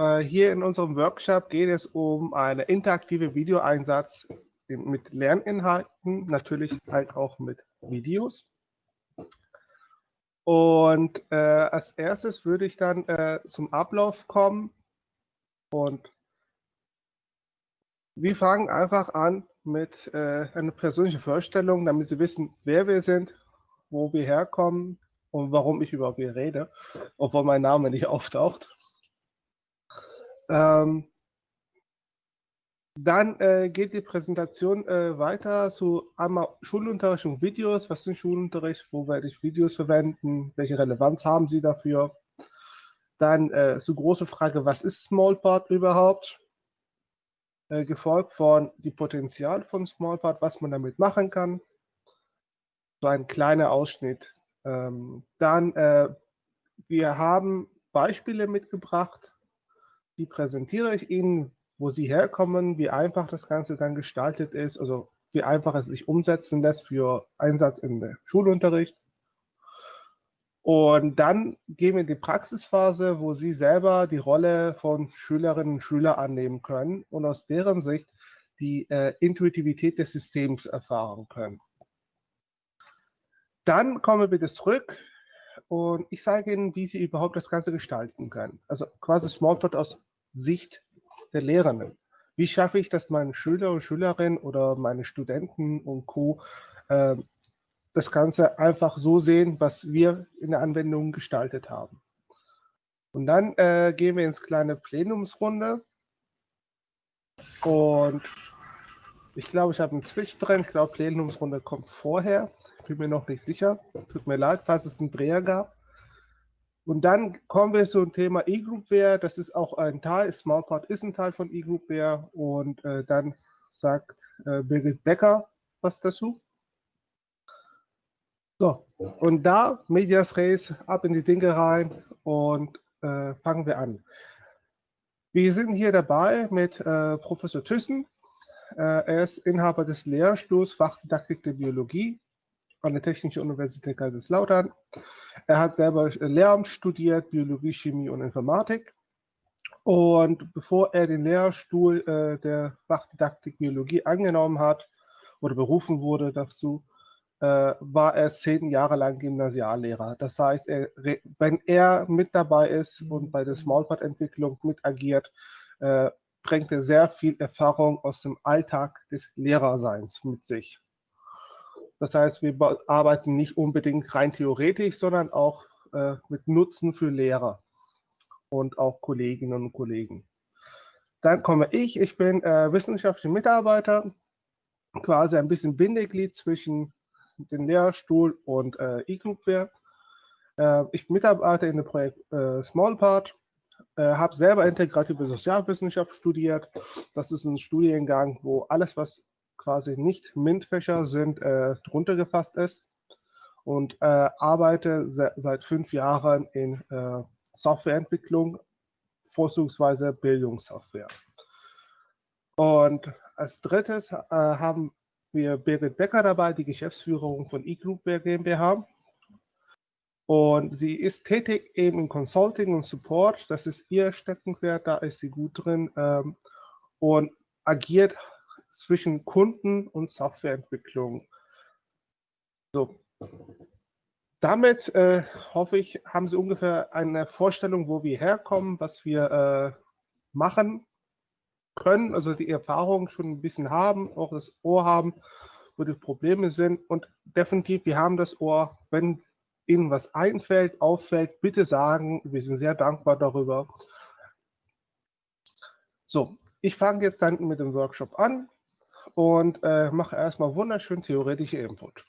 Äh, hier in unserem Workshop geht es um einen interaktiven Videoeinsatz mit Lerninhalten, natürlich halt auch mit Videos. Und äh, als erstes würde ich dann äh, zum Ablauf kommen und wir fangen einfach an mit äh, einer persönlichen Vorstellung, damit Sie wissen, wer wir sind, wo wir herkommen und warum ich überhaupt hier rede, obwohl mein Name nicht auftaucht. Ähm, dann äh, geht die Präsentation äh, weiter zu einmal Schulunterricht und Videos. Was sind Schulunterricht? Wo werde ich Videos verwenden? Welche Relevanz haben sie dafür? Dann äh, so große Frage, was ist Smallpart überhaupt? Äh, gefolgt von die Potenzial von Smallpart, was man damit machen kann. So ein kleiner Ausschnitt. Ähm, dann, äh, wir haben Beispiele mitgebracht, die präsentiere ich Ihnen, wo sie herkommen, wie einfach das Ganze dann gestaltet ist, also wie einfach es sich umsetzen lässt für Einsatz in der Schulunterricht. Und dann gehen wir in die Praxisphase, wo Sie selber die Rolle von Schülerinnen und Schülern annehmen können und aus deren Sicht die äh, Intuitivität des Systems erfahren können. Dann kommen wir wieder zurück und ich sage Ihnen, wie Sie überhaupt das Ganze gestalten können. Also quasi Smalltalk aus Sicht der Lehrenden. Wie schaffe ich, dass meine Schüler und Schülerinnen oder meine Studenten und Co. Äh, das Ganze einfach so sehen, was wir in der Anwendung gestaltet haben. Und dann äh, gehen wir ins kleine Plenumsrunde. Und ich glaube, ich habe einen Switch drin. Ich glaube, Plenumsrunde kommt vorher. Bin mir noch nicht sicher. Tut mir leid, falls es einen Dreher gab. Und dann kommen wir zum Thema E-Groupware. Das ist auch ein Teil, SmartPart ist ein Teil von E-Groupware. Und äh, dann sagt äh, Birgit Becker was dazu. So, und da, Medias Res, ab in die Dinge rein und äh, fangen wir an. Wir sind hier dabei mit äh, Professor Thyssen. Äh, er ist Inhaber des Lehrstuhls Fachdidaktik der Biologie an der Technischen Universität Kaiserslautern. Er hat selber Lehramt studiert, Biologie, Chemie und Informatik. Und bevor er den Lehrstuhl äh, der Fachdidaktik Biologie angenommen hat oder berufen wurde dazu, äh, war er zehn Jahre lang Gymnasiallehrer. Das heißt, er, wenn er mit dabei ist und bei der Smallpart-Entwicklung mit agiert, äh, bringt er sehr viel Erfahrung aus dem Alltag des Lehrerseins mit sich. Das heißt, wir arbeiten nicht unbedingt rein theoretisch, sondern auch äh, mit Nutzen für Lehrer und auch Kolleginnen und Kollegen. Dann komme ich, ich bin äh, wissenschaftlicher Mitarbeiter, quasi ein bisschen Bindeglied zwischen dem Lehrstuhl und äh, E-Groupware. Äh, ich mitarbeite in dem Projekt äh, Smallpart, äh, habe selber integrative Sozialwissenschaft studiert. Das ist ein Studiengang, wo alles, was quasi nicht MINT-Fächer sind, äh, drunter gefasst ist und äh, arbeite se seit fünf Jahren in äh, Softwareentwicklung, vorzugsweise Bildungssoftware. Und als drittes äh, haben wir Birgit Becker dabei, die Geschäftsführung von eGroupware GmbH. Und sie ist tätig eben im Consulting und Support. Das ist ihr Steckenpferd, da ist sie gut drin ähm, und agiert zwischen Kunden und Softwareentwicklung. So. Damit äh, hoffe ich, haben Sie ungefähr eine Vorstellung, wo wir herkommen, was wir äh, machen können, also die Erfahrung schon ein bisschen haben, auch das Ohr haben, wo die Probleme sind. Und definitiv, wir haben das Ohr, wenn Ihnen was einfällt, auffällt, bitte sagen. Wir sind sehr dankbar darüber. So, ich fange jetzt dann mit dem Workshop an und äh, mache erstmal wunderschön theoretische Input.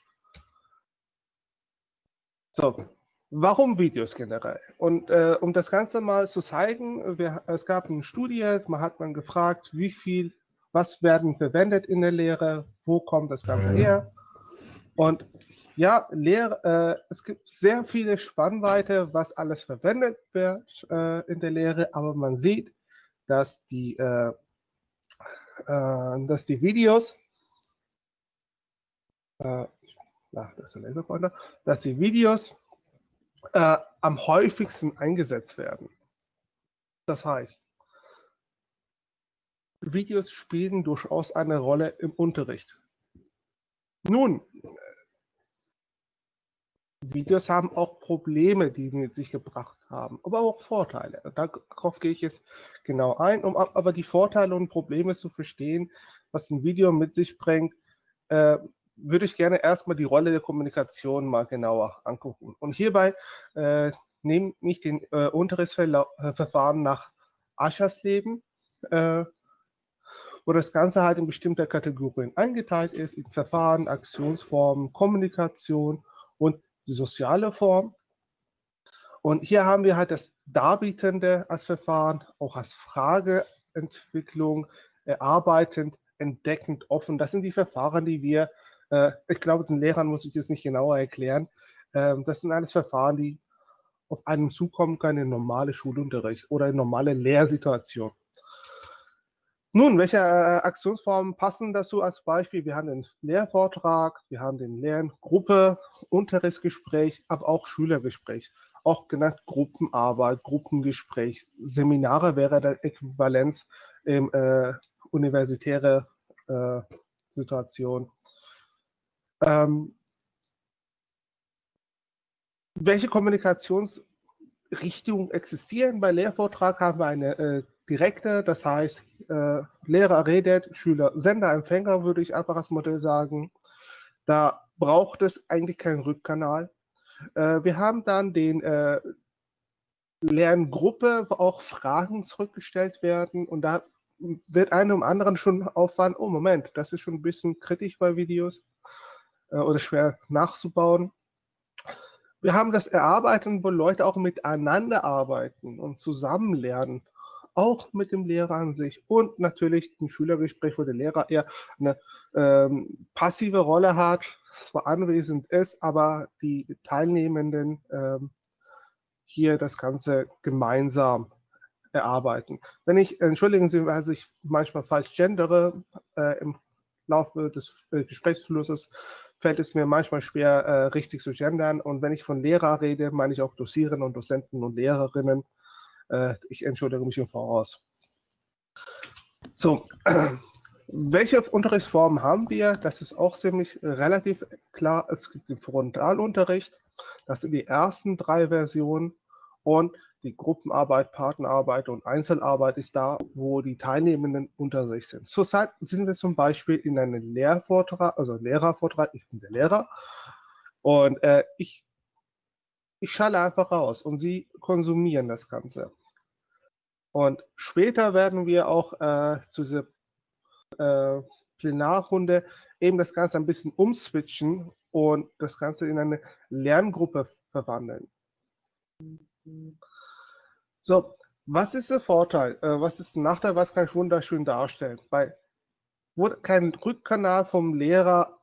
So, warum Videos generell? Und äh, um das Ganze mal zu zeigen, wir, es gab eine Studie, man hat man gefragt, wie viel, was werden verwendet in der Lehre, wo kommt das Ganze mhm. her? Und ja, Lehre, äh, es gibt sehr viele Spannweite, was alles verwendet wird äh, in der Lehre, aber man sieht, dass die äh, dass die Videos, äh, ach, das ist ein Laserpointer, dass die Videos äh, am häufigsten eingesetzt werden. Das heißt, Videos spielen durchaus eine Rolle im Unterricht. Nun, Videos haben auch Probleme, die mit sich gebracht haben, aber auch Vorteile. Darauf gehe ich jetzt genau ein, um aber die Vorteile und Probleme zu verstehen, was ein Video mit sich bringt, äh, würde ich gerne erstmal die Rolle der Kommunikation mal genauer angucken. Und hierbei äh, nehme ich den äh, Unterrichtsverfahren nach Aschersleben, äh, wo das Ganze halt in bestimmte Kategorien eingeteilt ist, in Verfahren, Aktionsformen, Kommunikation und die soziale Form. Und hier haben wir halt das Darbietende als Verfahren, auch als Frageentwicklung, erarbeitend, entdeckend, offen. Das sind die Verfahren, die wir, äh, ich glaube, den Lehrern muss ich das nicht genauer erklären. Ähm, das sind alles Verfahren, die auf einen zukommen können in normale Schulunterricht oder in normale Lehrsituation. Nun, welche äh, Aktionsformen passen dazu als Beispiel? Wir haben den Lehrvortrag, wir haben den Lerngruppe, Unterrichtsgespräch, aber auch Schülergespräch, auch genannt Gruppenarbeit, Gruppengespräch. Seminare wäre der Äquivalenz im äh, universitäre äh, Situation. Ähm, welche Kommunikationsrichtungen existieren? Bei Lehrvortrag haben wir eine äh, direkte, das heißt, äh, Lehrer redet, Schüler Sender, Empfänger, würde ich einfach als Modell sagen. Da braucht es eigentlich keinen Rückkanal. Äh, wir haben dann den äh, Lerngruppe, wo auch Fragen zurückgestellt werden und da wird einem anderen schon auffallen, oh Moment, das ist schon ein bisschen kritisch bei Videos äh, oder schwer nachzubauen. Wir haben das Erarbeiten, wo Leute auch miteinander arbeiten und zusammen lernen auch mit dem Lehrer an sich und natürlich ein Schülergespräch, wo der Lehrer eher eine ähm, passive Rolle hat, zwar anwesend ist, aber die Teilnehmenden ähm, hier das Ganze gemeinsam erarbeiten. Wenn ich, entschuldigen Sie, weil ich manchmal falsch gendere, äh, im Laufe des äh, Gesprächsflusses fällt es mir manchmal schwer, äh, richtig zu gendern. Und wenn ich von Lehrer rede, meine ich auch Dozierende und Dozenten und Lehrerinnen. Äh, ich entschuldige mich im Voraus. So, welche Unterrichtsformen haben wir? Das ist auch ziemlich relativ klar. Es gibt den Frontalunterricht. Das sind die ersten drei Versionen. Und die Gruppenarbeit, Partnerarbeit und Einzelarbeit ist da, wo die Teilnehmenden unter sich sind. Zurzeit sind wir zum Beispiel in einem Lehrvortrag, also Lehrervortrag, ich bin der Lehrer und äh, ich, ich schalle einfach raus und Sie konsumieren das Ganze. Und später werden wir auch äh, zu dieser äh, Plenarrunde eben das Ganze ein bisschen umswitchen und das Ganze in eine Lerngruppe verwandeln. So, was ist der Vorteil? Äh, was ist der Nachteil? Was kann ich wunderschön darstellen? Weil wo kein Rückkanal vom Lehrer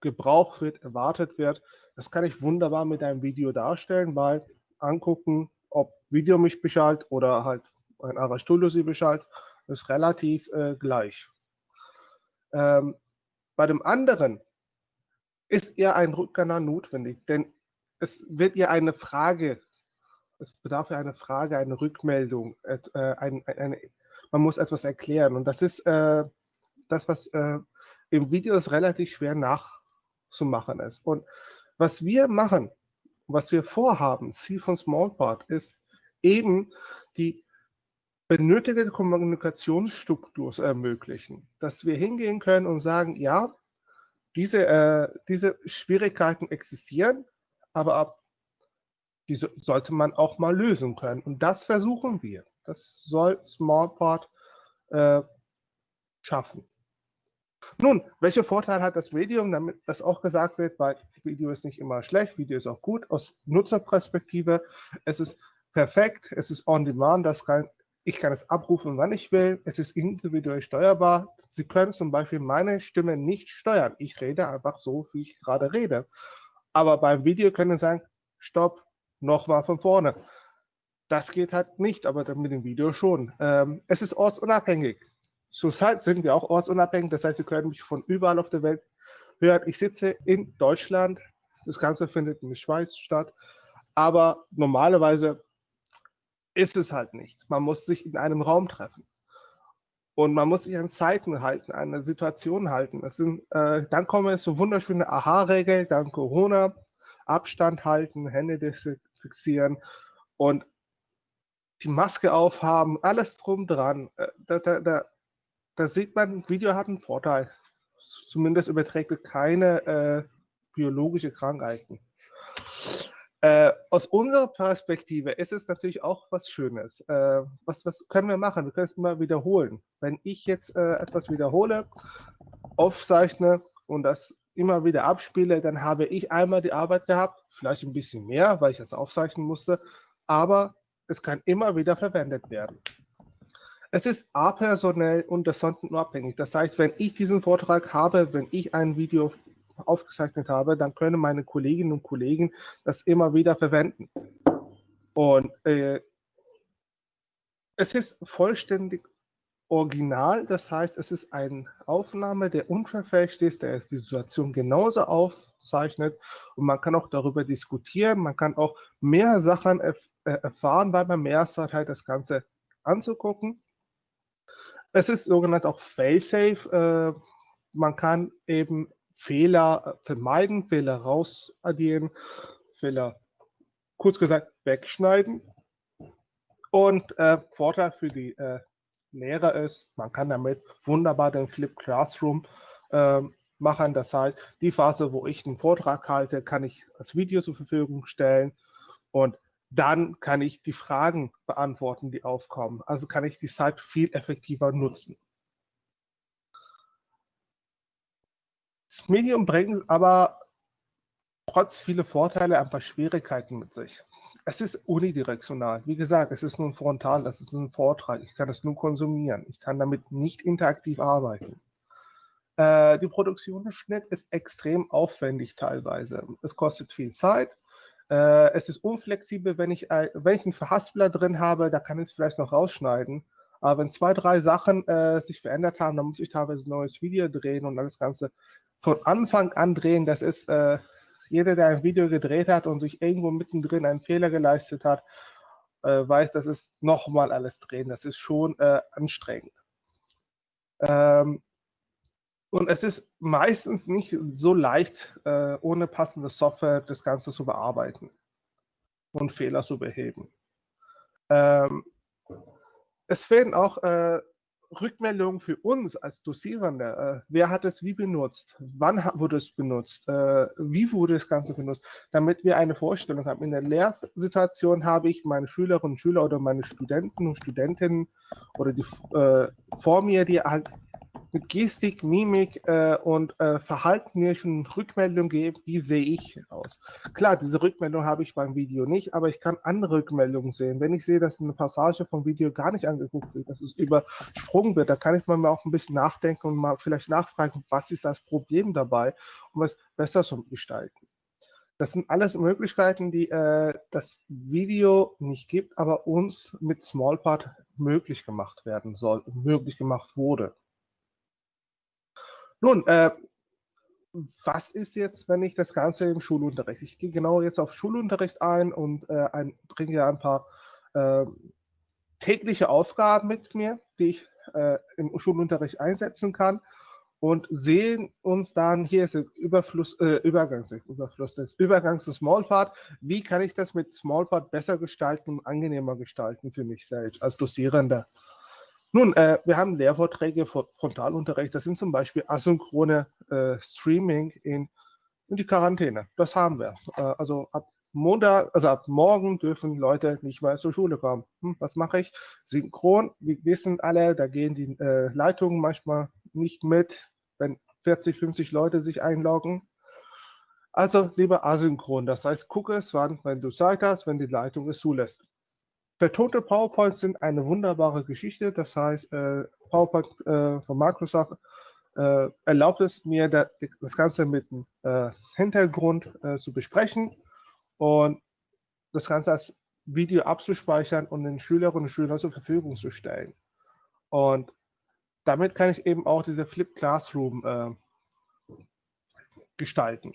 gebraucht wird, erwartet wird, das kann ich wunderbar mit einem Video darstellen, weil angucken, ob Video mich beschallt oder halt ein Arastulo sie beschallt, ist relativ äh, gleich. Ähm, bei dem anderen ist eher ein Rückkanal notwendig, denn es wird ja eine Frage, es bedarf ja eine Frage, eine Rückmeldung, äh, ein, eine, man muss etwas erklären und das ist äh, das, was äh, im Video ist relativ schwer nachzumachen ist. Und was wir machen, was wir vorhaben, Ziel von Smallpart, ist eben die benötigte Kommunikationsstruktur ermöglichen, dass wir hingehen können und sagen, ja, diese, äh, diese Schwierigkeiten existieren, aber ab, diese sollte man auch mal lösen können. Und das versuchen wir. Das soll Smallpart äh, schaffen. Nun, welche Vorteile hat das Medium, damit das auch gesagt wird, weil Video ist nicht immer schlecht, Video ist auch gut aus Nutzerperspektive. Es ist perfekt, es ist on demand, das kann ich kann es abrufen, wann ich will. Es ist individuell steuerbar. Sie können zum Beispiel meine Stimme nicht steuern. Ich rede einfach so, wie ich gerade rede. Aber beim Video können Sie sagen, stopp, nochmal von vorne. Das geht halt nicht, aber mit dem Video schon. Ähm, es ist ortsunabhängig. Zurzeit sind wir auch ortsunabhängig. Das heißt, Sie können mich von überall auf der Welt hören. Ich sitze in Deutschland. Das Ganze findet in der Schweiz statt. Aber normalerweise ist es halt nicht. Man muss sich in einem Raum treffen. Und man muss sich an Zeiten halten, an eine Situation halten. Das sind, äh, dann kommen so wunderschöne Aha-Regeln, dann Corona, Abstand halten, Hände desinfizieren und die Maske aufhaben, alles drum dran. Äh, da, da, da, da sieht man, Video hat einen Vorteil. Zumindest überträgt es keine äh, biologische Krankheiten. Äh, aus unserer Perspektive ist es natürlich auch was Schönes. Äh, was, was können wir machen? Wir können es immer wiederholen. Wenn ich jetzt äh, etwas wiederhole, aufzeichne und das immer wieder abspiele, dann habe ich einmal die Arbeit gehabt, vielleicht ein bisschen mehr, weil ich es aufzeichnen musste, aber es kann immer wieder verwendet werden. Es ist apersonell und das abhängig. Das heißt, wenn ich diesen Vortrag habe, wenn ich ein Video aufgezeichnet habe, dann können meine Kolleginnen und Kollegen das immer wieder verwenden. Und äh, es ist vollständig original, das heißt, es ist eine Aufnahme, der unverfälscht ist, der die Situation genauso aufzeichnet und man kann auch darüber diskutieren, man kann auch mehr Sachen erf äh, erfahren, weil man mehr Zeit hat, das Ganze anzugucken. Es ist sogenannt auch Failsafe. Äh, man kann eben Fehler äh, vermeiden, Fehler rausaddieren, Fehler, kurz gesagt, wegschneiden. Und äh, Vorteil für die äh, Lehrer ist, man kann damit wunderbar den Flip Classroom äh, machen. Das heißt, die Phase, wo ich einen Vortrag halte, kann ich als Video zur Verfügung stellen und dann kann ich die Fragen beantworten, die aufkommen. Also kann ich die Zeit viel effektiver nutzen. Das Medium bringt aber trotz vieler Vorteile ein paar Schwierigkeiten mit sich. Es ist unidirektional. Wie gesagt, es ist nur ein Frontal, das ist ein Vortrag. Ich kann es nur konsumieren. Ich kann damit nicht interaktiv arbeiten. Äh, die Produktion des Schnitt ist extrem aufwendig teilweise. Es kostet viel Zeit. Äh, es ist unflexibel, wenn ich, äh, wenn ich einen Verhaspler drin habe, da kann ich es vielleicht noch rausschneiden. Aber wenn zwei, drei Sachen äh, sich verändert haben, dann muss ich teilweise ein neues Video drehen und das Ganze von Anfang an drehen. Das ist äh, jeder, der ein Video gedreht hat und sich irgendwo mittendrin einen Fehler geleistet hat, äh, weiß, das ist nochmal alles drehen. Das ist schon äh, anstrengend. Ähm, und es ist meistens nicht so leicht, äh, ohne passende Software das Ganze zu bearbeiten und Fehler zu beheben. Ähm, es werden auch äh, Rückmeldungen für uns als Dosierende. Äh, wer hat es wie benutzt? Wann wurde es benutzt? Äh, wie wurde das Ganze benutzt? Damit wir eine Vorstellung haben. In der Lehrsituation habe ich meine Schülerinnen und Schüler oder meine Studenten und Studentinnen oder die äh, vor mir, die halt Gestik, Mimik äh, und äh, Verhalten mir schon Rückmeldung geben, wie sehe ich aus. Klar, diese Rückmeldung habe ich beim Video nicht, aber ich kann andere Rückmeldungen sehen. Wenn ich sehe, dass eine Passage vom Video gar nicht angeguckt wird, dass es übersprungen wird, da kann ich mal auch ein bisschen nachdenken und mal vielleicht nachfragen, was ist das Problem dabei, um es besser zu gestalten. Das sind alles Möglichkeiten, die äh, das Video nicht gibt, aber uns mit Smallpart möglich gemacht werden soll möglich gemacht wurde. Nun, äh, was ist jetzt, wenn ich das Ganze im Schulunterricht? Ich gehe genau jetzt auf Schulunterricht ein und äh, ein, bringe ein paar äh, tägliche Aufgaben mit mir, die ich äh, im Schulunterricht einsetzen kann und sehen uns dann, hier ist der Überfluss, äh, Übergangs, Überfluss des Übergangs zu Smallpart. Wie kann ich das mit Smallpart besser gestalten und angenehmer gestalten für mich selbst als Dosierender? Nun, äh, wir haben Lehrvorträge, Frontalunterricht, das sind zum Beispiel asynchrone äh, Streaming in, in, die Quarantäne. Das haben wir. Äh, also ab Montag, also ab morgen dürfen Leute nicht mehr zur Schule kommen. Hm, was mache ich? Synchron, wir wissen alle, da gehen die äh, Leitungen manchmal nicht mit, wenn 40, 50 Leute sich einloggen. Also lieber asynchron, das heißt, gucke es wann, wenn du Zeit hast, wenn die Leitung es zulässt. Vertonte PowerPoints sind eine wunderbare Geschichte. Das heißt, äh, PowerPoint äh, von Microsoft äh, erlaubt es mir, da, das Ganze mit dem äh, Hintergrund äh, zu besprechen und das Ganze als Video abzuspeichern und den Schülerinnen und Schülern zur Verfügung zu stellen. Und damit kann ich eben auch diese Flip Classroom äh, gestalten.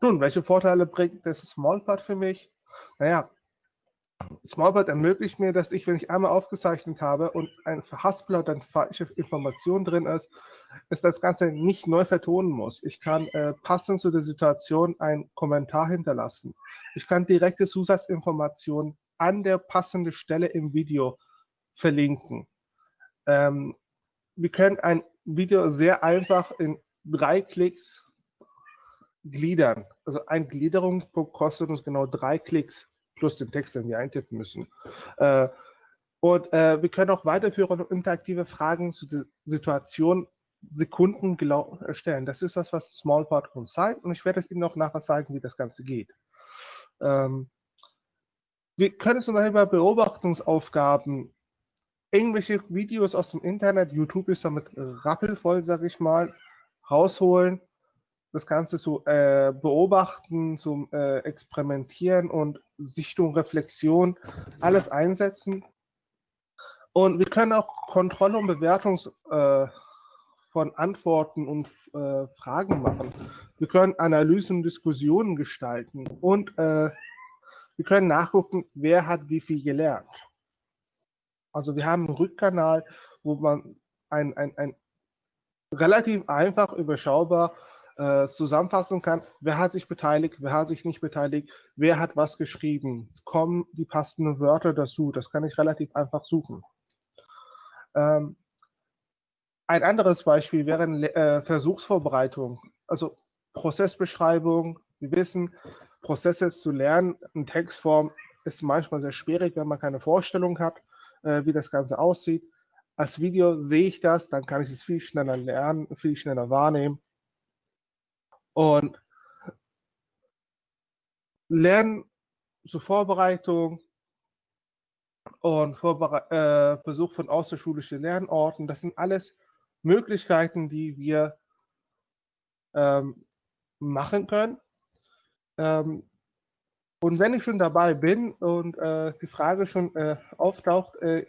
Nun, welche Vorteile bringt das Smallpart für mich? Naja, Smallbot ermöglicht mir, dass ich, wenn ich einmal aufgezeichnet habe und ein Verhaspler dann falsche Information drin ist, ist das Ganze nicht neu vertonen muss. Ich kann äh, passend zu der Situation einen Kommentar hinterlassen. Ich kann direkte Zusatzinformationen an der passenden Stelle im Video verlinken. Ähm, wir können ein Video sehr einfach in drei Klicks gliedern. Also ein Gliederungspunkt kostet uns genau drei Klicks plus den Text, den wir eintippen müssen. Äh, und äh, wir können auch weiterführende interaktive Fragen zu der Situation Sekunden erstellen. Das ist was, was Smallpart uns zeigt und ich werde es Ihnen auch nachher zeigen, wie das Ganze geht. Ähm, wir können zum Beispiel bei Beobachtungsaufgaben irgendwelche Videos aus dem Internet, YouTube ist damit rappelvoll, sage ich mal, rausholen das Ganze zu äh, beobachten, zum äh, Experimentieren und Sichtung, Reflexion, alles einsetzen. Und wir können auch Kontrolle und Bewertung äh, von Antworten und äh, Fragen machen. Wir können Analysen und Diskussionen gestalten und äh, wir können nachgucken, wer hat wie viel gelernt. Also wir haben einen Rückkanal, wo man ein, ein, ein relativ einfach überschaubar äh, zusammenfassen kann, wer hat sich beteiligt, wer hat sich nicht beteiligt, wer hat was geschrieben. Es kommen die passenden Wörter dazu. Das kann ich relativ einfach suchen. Ähm, ein anderes Beispiel wäre äh, Versuchsvorbereitung, also Prozessbeschreibung. Wir wissen, Prozesse zu lernen in Textform ist manchmal sehr schwierig, wenn man keine Vorstellung hat, äh, wie das Ganze aussieht. Als Video sehe ich das, dann kann ich es viel schneller lernen, viel schneller wahrnehmen und Lernen zur Vorbereitung und Vorbere äh, Besuch von außerschulischen Lernorten, das sind alles Möglichkeiten, die wir ähm, machen können. Ähm, und wenn ich schon dabei bin und äh, die Frage schon äh, auftaucht, äh,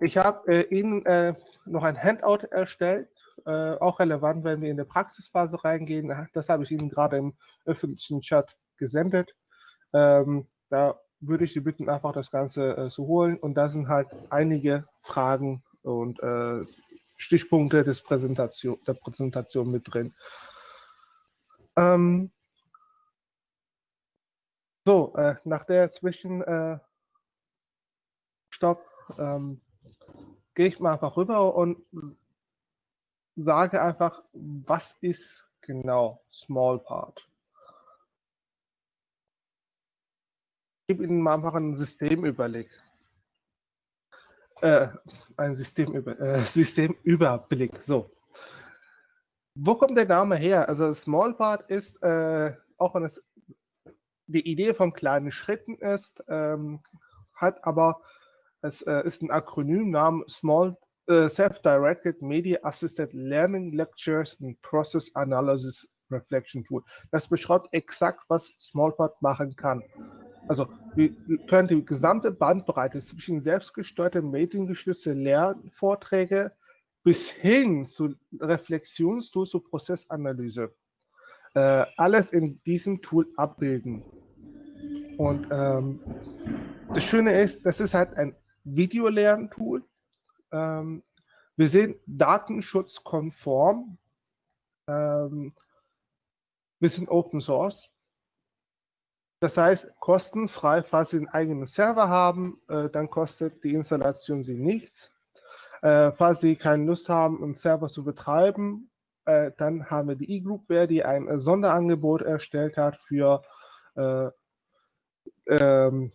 ich habe äh, Ihnen äh, noch ein Handout erstellt äh, auch relevant, wenn wir in der Praxisphase reingehen. Das habe ich Ihnen gerade im öffentlichen Chat gesendet. Ähm, da würde ich Sie bitten, einfach das Ganze äh, zu holen. Und da sind halt einige Fragen und äh, Stichpunkte des Präsentation, der Präsentation mit drin. Ähm, so, äh, nach der Zwischenstopp äh, ähm, gehe ich mal einfach rüber und sage einfach, was ist genau Small Part? Ich gebe Ihnen mal einfach einen Systemüberblick. Äh, ein Systemüber äh, Systemüberblick. So. Wo kommt der Name her? Also Small Part ist, äh, auch wenn es die Idee von kleinen Schritten ist, ähm, hat aber, es äh, ist ein Akronymnamen Small uh, Self-Directed Media Assisted Learning Lectures and Process Analysis Reflection Tool. Das beschreibt exakt, was Smallpart machen kann. Also wir können die gesamte Bandbreite zwischen selbstgesteuerten mediengestützten Lernvorträge bis hin zu Reflexionstools zur Prozessanalyse äh, alles in diesem Tool abbilden. Und ähm, das Schöne ist, das ist halt ein Videolerntool, ähm, wir sind datenschutzkonform. Ähm, wir sind Open Source. Das heißt, kostenfrei, falls Sie einen eigenen Server haben, äh, dann kostet die Installation Sie nichts. Äh, falls Sie keine Lust haben, einen Server zu betreiben, äh, dann haben wir die E-Groupware, die ein Sonderangebot erstellt hat für, äh, ähm,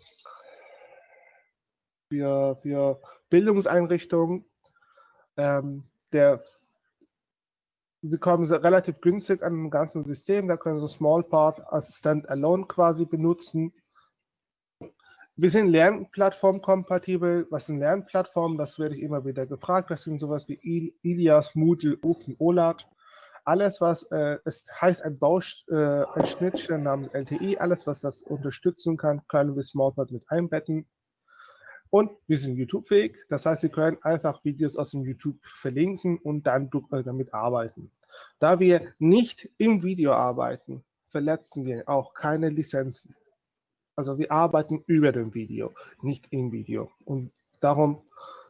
für, für Bildungseinrichtungen. Ähm, der, sie kommen relativ günstig an dem ganzen System. Da können Sie Small Part als Standalone quasi benutzen. Wir sind Lernplattform-kompatibel. Was sind Lernplattformen? Das werde ich immer wieder gefragt. Das sind sowas wie Ilias, Moodle, Open OLAT. Alles, was, äh, es heißt ein Bausch, äh, ein Schnittstelle namens LTI, alles, was das unterstützen kann, können wir Smallpart mit einbetten. Und wir sind YouTube-fähig, das heißt, Sie können einfach Videos aus dem YouTube verlinken und dann äh, damit arbeiten. Da wir nicht im Video arbeiten, verletzen wir auch keine Lizenzen. Also wir arbeiten über dem Video, nicht im Video. Und darum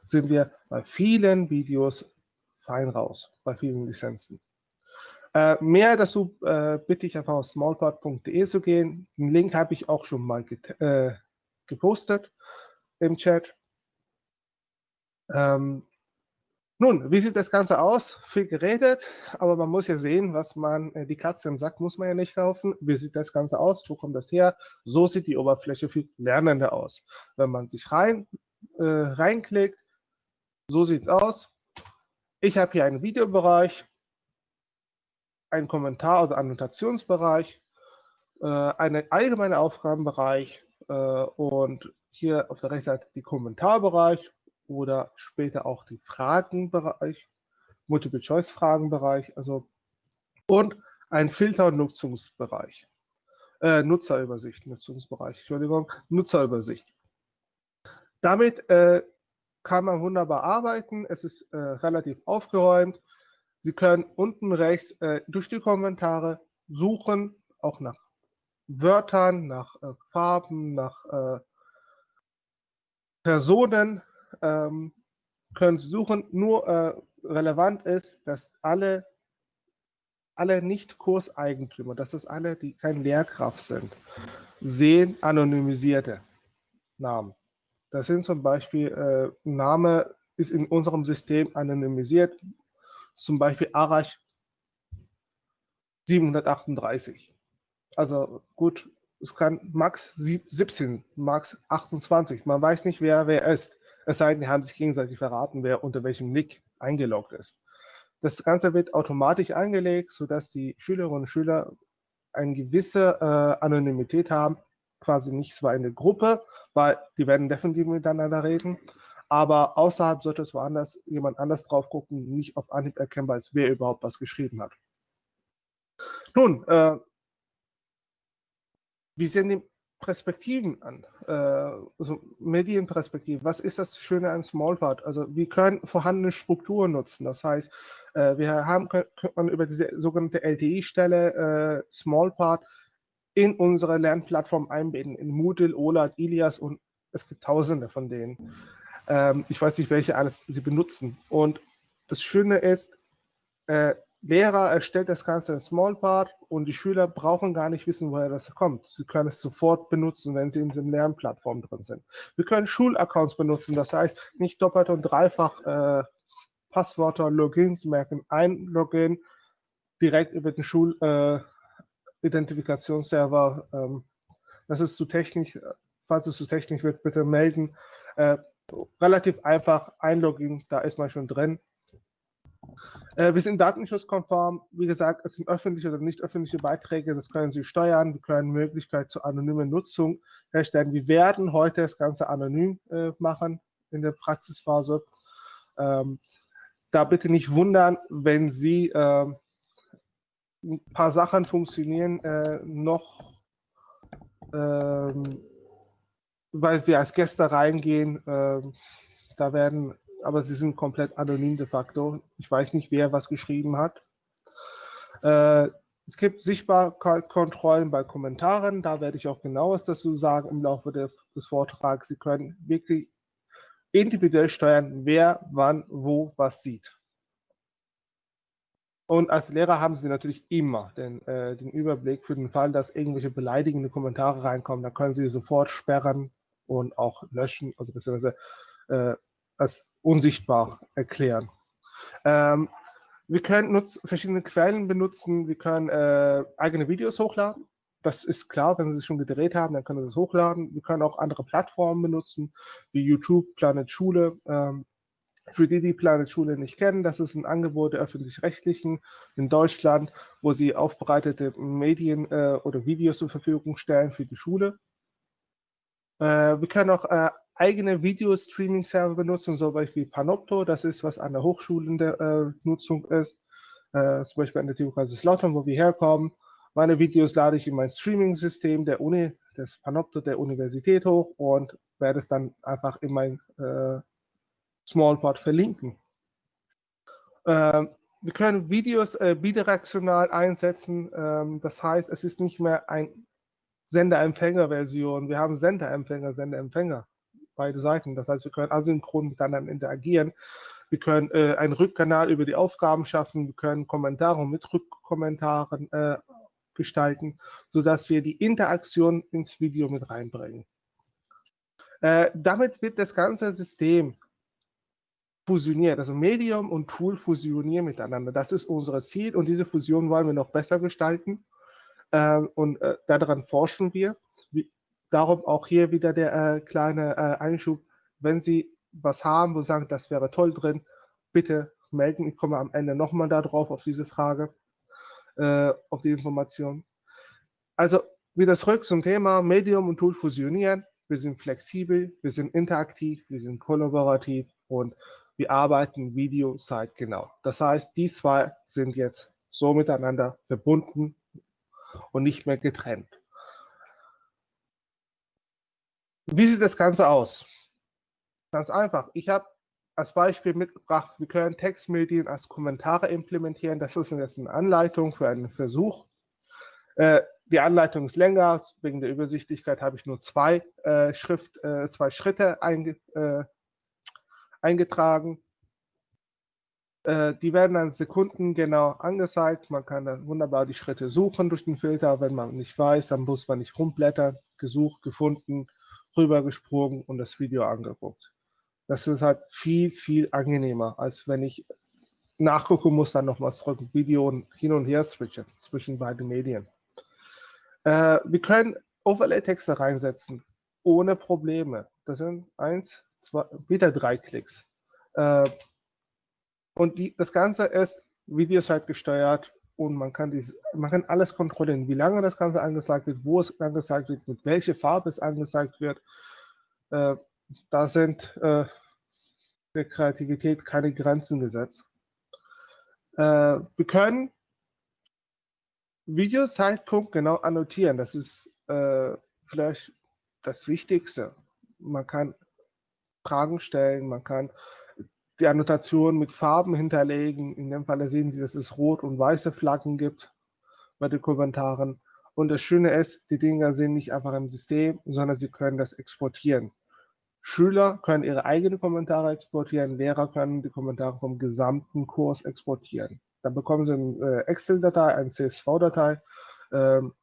sind wir bei vielen Videos fein raus, bei vielen Lizenzen. Äh, mehr dazu äh, bitte ich einfach auf smallpod.de zu gehen. Den Link habe ich auch schon mal äh, gepostet im Chat. Ähm, nun, wie sieht das Ganze aus? Viel geredet, aber man muss ja sehen, was man, äh, die Katze im Sack muss man ja nicht kaufen. Wie sieht das Ganze aus? Wo kommt das her? So sieht die Oberfläche für Lernende aus. Wenn man sich rein, äh, reinklickt, so sieht es aus. Ich habe hier einen Videobereich, einen Kommentar- oder Annotationsbereich, äh, einen allgemeinen Aufgabenbereich äh, und hier auf der rechten Seite die Kommentarbereich oder später auch die Fragenbereich, Multiple-Choice-Fragenbereich, also und ein Filter- und Nutzungsbereich. Äh, Nutzerübersicht, Nutzungsbereich, Entschuldigung, Nutzerübersicht. Damit äh, kann man wunderbar arbeiten. Es ist äh, relativ aufgeräumt. Sie können unten rechts äh, durch die Kommentare suchen, auch nach Wörtern, nach äh, Farben, nach äh, Personen ähm, können suchen. Nur äh, relevant ist, dass alle, alle Nicht-Kurseigentümer, dass es alle, die kein Lehrkraft sind, sehen anonymisierte Namen. Das sind zum Beispiel, äh, Name ist in unserem System anonymisiert, zum Beispiel Arash 738. Also gut, es kann Max 17, Max 28. Man weiß nicht, wer wer ist. Es sei denn, die haben sich gegenseitig verraten, wer unter welchem Nick eingeloggt ist. Das Ganze wird automatisch eingelegt, sodass die Schülerinnen und Schüler eine gewisse äh, Anonymität haben, quasi nicht zwar in der Gruppe, weil die werden definitiv miteinander reden, aber außerhalb sollte es woanders jemand anders drauf gucken, nicht auf Anhieb erkennbar ist, wer überhaupt was geschrieben hat. Nun, äh, wie sehen die Perspektiven an, äh, also Medienperspektiven. Was ist das Schöne an Smallpart? Also wir können vorhandene Strukturen nutzen. Das heißt, äh, wir haben können, über diese sogenannte LTI-Stelle äh, Smallpart in unsere Lernplattform einbinden, in Moodle, OLAD, Ilias und es gibt tausende von denen. Ähm, ich weiß nicht, welche alles sie benutzen. Und das Schöne ist, Lehrer erstellt das Ganze in Smallpart und die Schüler brauchen gar nicht wissen, woher das kommt. Sie können es sofort benutzen, wenn sie in der Lernplattform drin sind. Wir können Schulaccounts benutzen, das heißt nicht doppelt und dreifach äh, Passwörter, Logins merken. Ein Login direkt über den Schulidentifikationsserver. Äh, ähm, das ist zu technisch, falls es zu technisch wird, bitte melden. Äh, relativ einfach, ein Login, da ist man schon drin. Äh, wir sind datenschutzkonform. Wie gesagt, es sind öffentliche oder nicht öffentliche Beiträge. Das können Sie steuern. Wir können Möglichkeit zur anonymen Nutzung herstellen. Wir werden heute das Ganze anonym äh, machen in der Praxisphase. Ähm, da bitte nicht wundern, wenn Sie äh, ein paar Sachen funktionieren äh, noch, ähm, weil wir als Gäste reingehen. Ähm, da werden aber sie sind komplett anonym de facto. Ich weiß nicht, wer was geschrieben hat. Äh, es gibt Sichtbarkeitskontrollen bei Kommentaren. Da werde ich auch genaues dazu sagen im Laufe des, des Vortrags. Sie können wirklich individuell steuern, wer wann wo was sieht. Und als Lehrer haben Sie natürlich immer den, äh, den, Überblick für den Fall, dass irgendwelche beleidigende Kommentare reinkommen. Da können Sie sofort sperren und auch löschen, also beziehungsweise äh, als unsichtbar erklären. Ähm, wir können verschiedene Quellen benutzen, wir können äh, eigene Videos hochladen. Das ist klar, wenn Sie es schon gedreht haben, dann können Sie das hochladen. Wir können auch andere Plattformen benutzen, wie YouTube, Planet Schule. Ähm, für die, die Planet Schule nicht kennen, das ist ein Angebot der öffentlich-rechtlichen in Deutschland, wo sie aufbereitete Medien äh, oder Videos zur Verfügung stellen für die Schule. Äh, wir können auch äh, eigene Video-Streaming-Server benutzen, so wie Panopto, das ist, was an der Hochschule in der äh, Nutzung ist, äh, zum Beispiel an der TU Kaiserslautern, wo wir herkommen. Meine Videos lade ich in mein Streaming-System der Uni, des Panopto der Universität hoch und werde es dann einfach in mein äh, Smallport verlinken. Ähm, wir können Videos äh, bidirektional einsetzen, ähm, das heißt, es ist nicht mehr ein Sender-Empfänger-Version, wir haben Sender-Empfänger, Sender-Empfänger, beide Seiten. Das heißt, wir können asynchron miteinander interagieren. Wir können äh, einen Rückkanal über die Aufgaben schaffen, wir können Kommentare mit Rückkommentaren äh, gestalten, sodass wir die Interaktion ins Video mit reinbringen. Äh, damit wird das ganze System fusioniert, also Medium und Tool fusionieren miteinander. Das ist unser Ziel und diese Fusion wollen wir noch besser gestalten äh, und äh, daran forschen wir. Darum auch hier wieder der äh, kleine äh, Einschub, wenn Sie was haben, wo Sie sagen, das wäre toll drin, bitte melden. Ich komme am Ende nochmal darauf, auf diese Frage, äh, auf die Information. Also wieder zurück zum Thema Medium und Tool fusionieren wir sind flexibel, wir sind interaktiv, wir sind kollaborativ und wir arbeiten Video zeitgenau. Das heißt, die zwei sind jetzt so miteinander verbunden und nicht mehr getrennt. Wie sieht das Ganze aus? Ganz einfach. Ich habe als Beispiel mitgebracht, wir können Textmedien als Kommentare implementieren. Das ist jetzt eine Anleitung für einen Versuch. Äh, die Anleitung ist länger, wegen der Übersichtlichkeit habe ich nur zwei, äh, Schrift, äh, zwei Schritte einge, eingetragen. Die werden dann sekundengenau angezeigt. Man kann dann wunderbar die Schritte suchen durch den Filter. Wenn man nicht weiß, dann muss man nicht rumblättern. Gesucht, gefunden, rübergesprungen und das Video angeguckt. Das ist halt viel, viel angenehmer, als wenn ich nachgucken muss, dann nochmals drücken, Video hin und her switchen zwischen beiden Medien. Äh, wir können Overlay-Texte reinsetzen, ohne Probleme. Das sind eins, zwei, wieder drei Klicks. Äh, und die, das Ganze ist Videosite gesteuert und man kann, dies, man kann alles kontrollieren, wie lange das Ganze angezeigt wird, wo es angezeigt wird, mit welcher Farbe es angezeigt wird. Äh, da sind äh, der Kreativität keine Grenzen gesetzt. Äh, wir können Videozeitpunkt genau annotieren. Das ist äh, vielleicht das Wichtigste. Man kann Fragen stellen, man kann die Annotation mit Farben hinterlegen. In dem Fall sehen Sie, dass es rot und weiße Flaggen gibt bei den Kommentaren. Und das Schöne ist, die Dinger sind nicht einfach im System, sondern Sie können das exportieren. Schüler können ihre eigenen Kommentare exportieren, Lehrer können die Kommentare vom gesamten Kurs exportieren. Dann bekommen Sie eine äh, Excel-Datei, eine CSV-Datei. Ähm,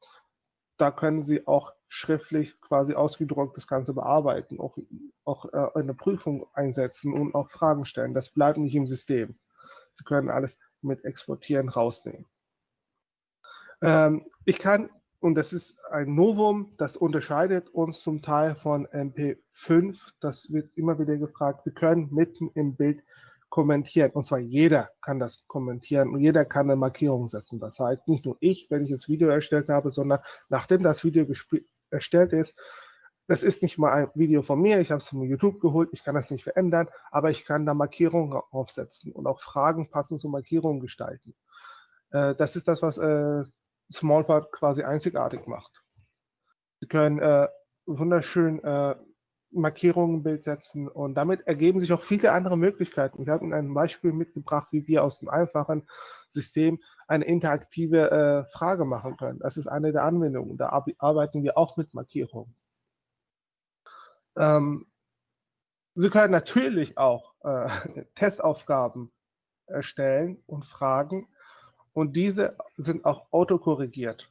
da können Sie auch schriftlich quasi ausgedruckt das Ganze bearbeiten, auch, auch äh, eine Prüfung einsetzen und auch Fragen stellen. Das bleibt nicht im System. Sie können alles mit Exportieren rausnehmen. Ähm, ich kann, und das ist ein Novum, das unterscheidet uns zum Teil von MP5, das wird immer wieder gefragt, wir können mitten im Bild kommentieren. Und zwar jeder kann das kommentieren und jeder kann eine Markierung setzen. Das heißt, nicht nur ich, wenn ich das Video erstellt habe, sondern nachdem das Video erstellt ist, das ist nicht mal ein Video von mir, ich habe es von YouTube geholt, ich kann das nicht verändern, aber ich kann da Markierungen aufsetzen und auch Fragen passend zu Markierungen gestalten. Äh, das ist das, was äh, Smallpart quasi einzigartig macht. Sie können äh, wunderschön äh, Markierungen im Bild setzen und damit ergeben sich auch viele andere Möglichkeiten. Ich habe Ihnen ein Beispiel mitgebracht, wie wir aus dem einfachen System eine interaktive äh, Frage machen können. Das ist eine der Anwendungen. Da arbeiten wir auch mit Markierungen. Ähm, Sie können natürlich auch äh, Testaufgaben erstellen und Fragen und diese sind auch autokorrigiert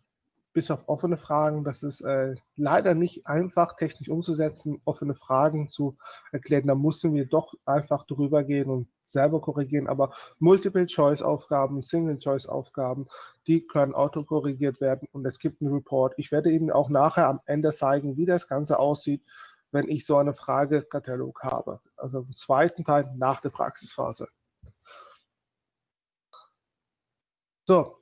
bis auf offene Fragen. Das ist äh, leider nicht einfach technisch umzusetzen, offene Fragen zu erklären. Da mussten wir doch einfach drüber gehen und selber korrigieren. Aber Multiple-Choice-Aufgaben, Single-Choice-Aufgaben, die können autokorrigiert werden und es gibt einen Report. Ich werde Ihnen auch nachher am Ende zeigen, wie das Ganze aussieht, wenn ich so eine Fragekatalog habe. Also im zweiten Teil nach der Praxisphase. So,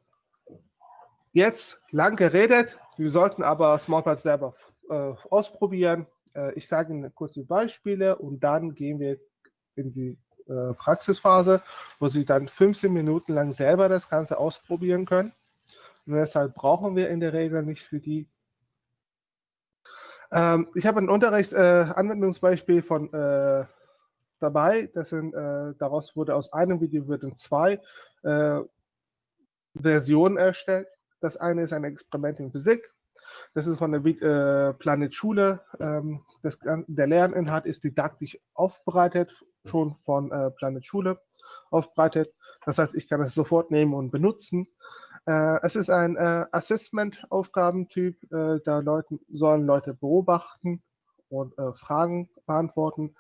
Jetzt lang geredet, wir sollten aber Smallpad selber äh, ausprobieren. Äh, ich sage Ihnen kurz die Beispiele und dann gehen wir in die äh, Praxisphase, wo Sie dann 15 Minuten lang selber das Ganze ausprobieren können. Und deshalb brauchen wir in der Regel nicht für die. Ähm, ich habe ein Unterrichtsanwendungsbeispiel äh, von äh, dabei. Das sind, äh, daraus wurde aus einem Video wurden zwei Versionen erstellt. Das eine ist ein Experiment in Physik, Das ist von der äh, Planet Schule. Ähm, das, der Lerninhalt ist didaktisch aufbereitet, schon von äh, Planet Schule aufbereitet. Das heißt, ich kann es sofort nehmen und benutzen. Äh, es ist ein äh, Assessment-Aufgabentyp. Äh, da Leute, sollen Leute beobachten und äh, Fragen beantworten.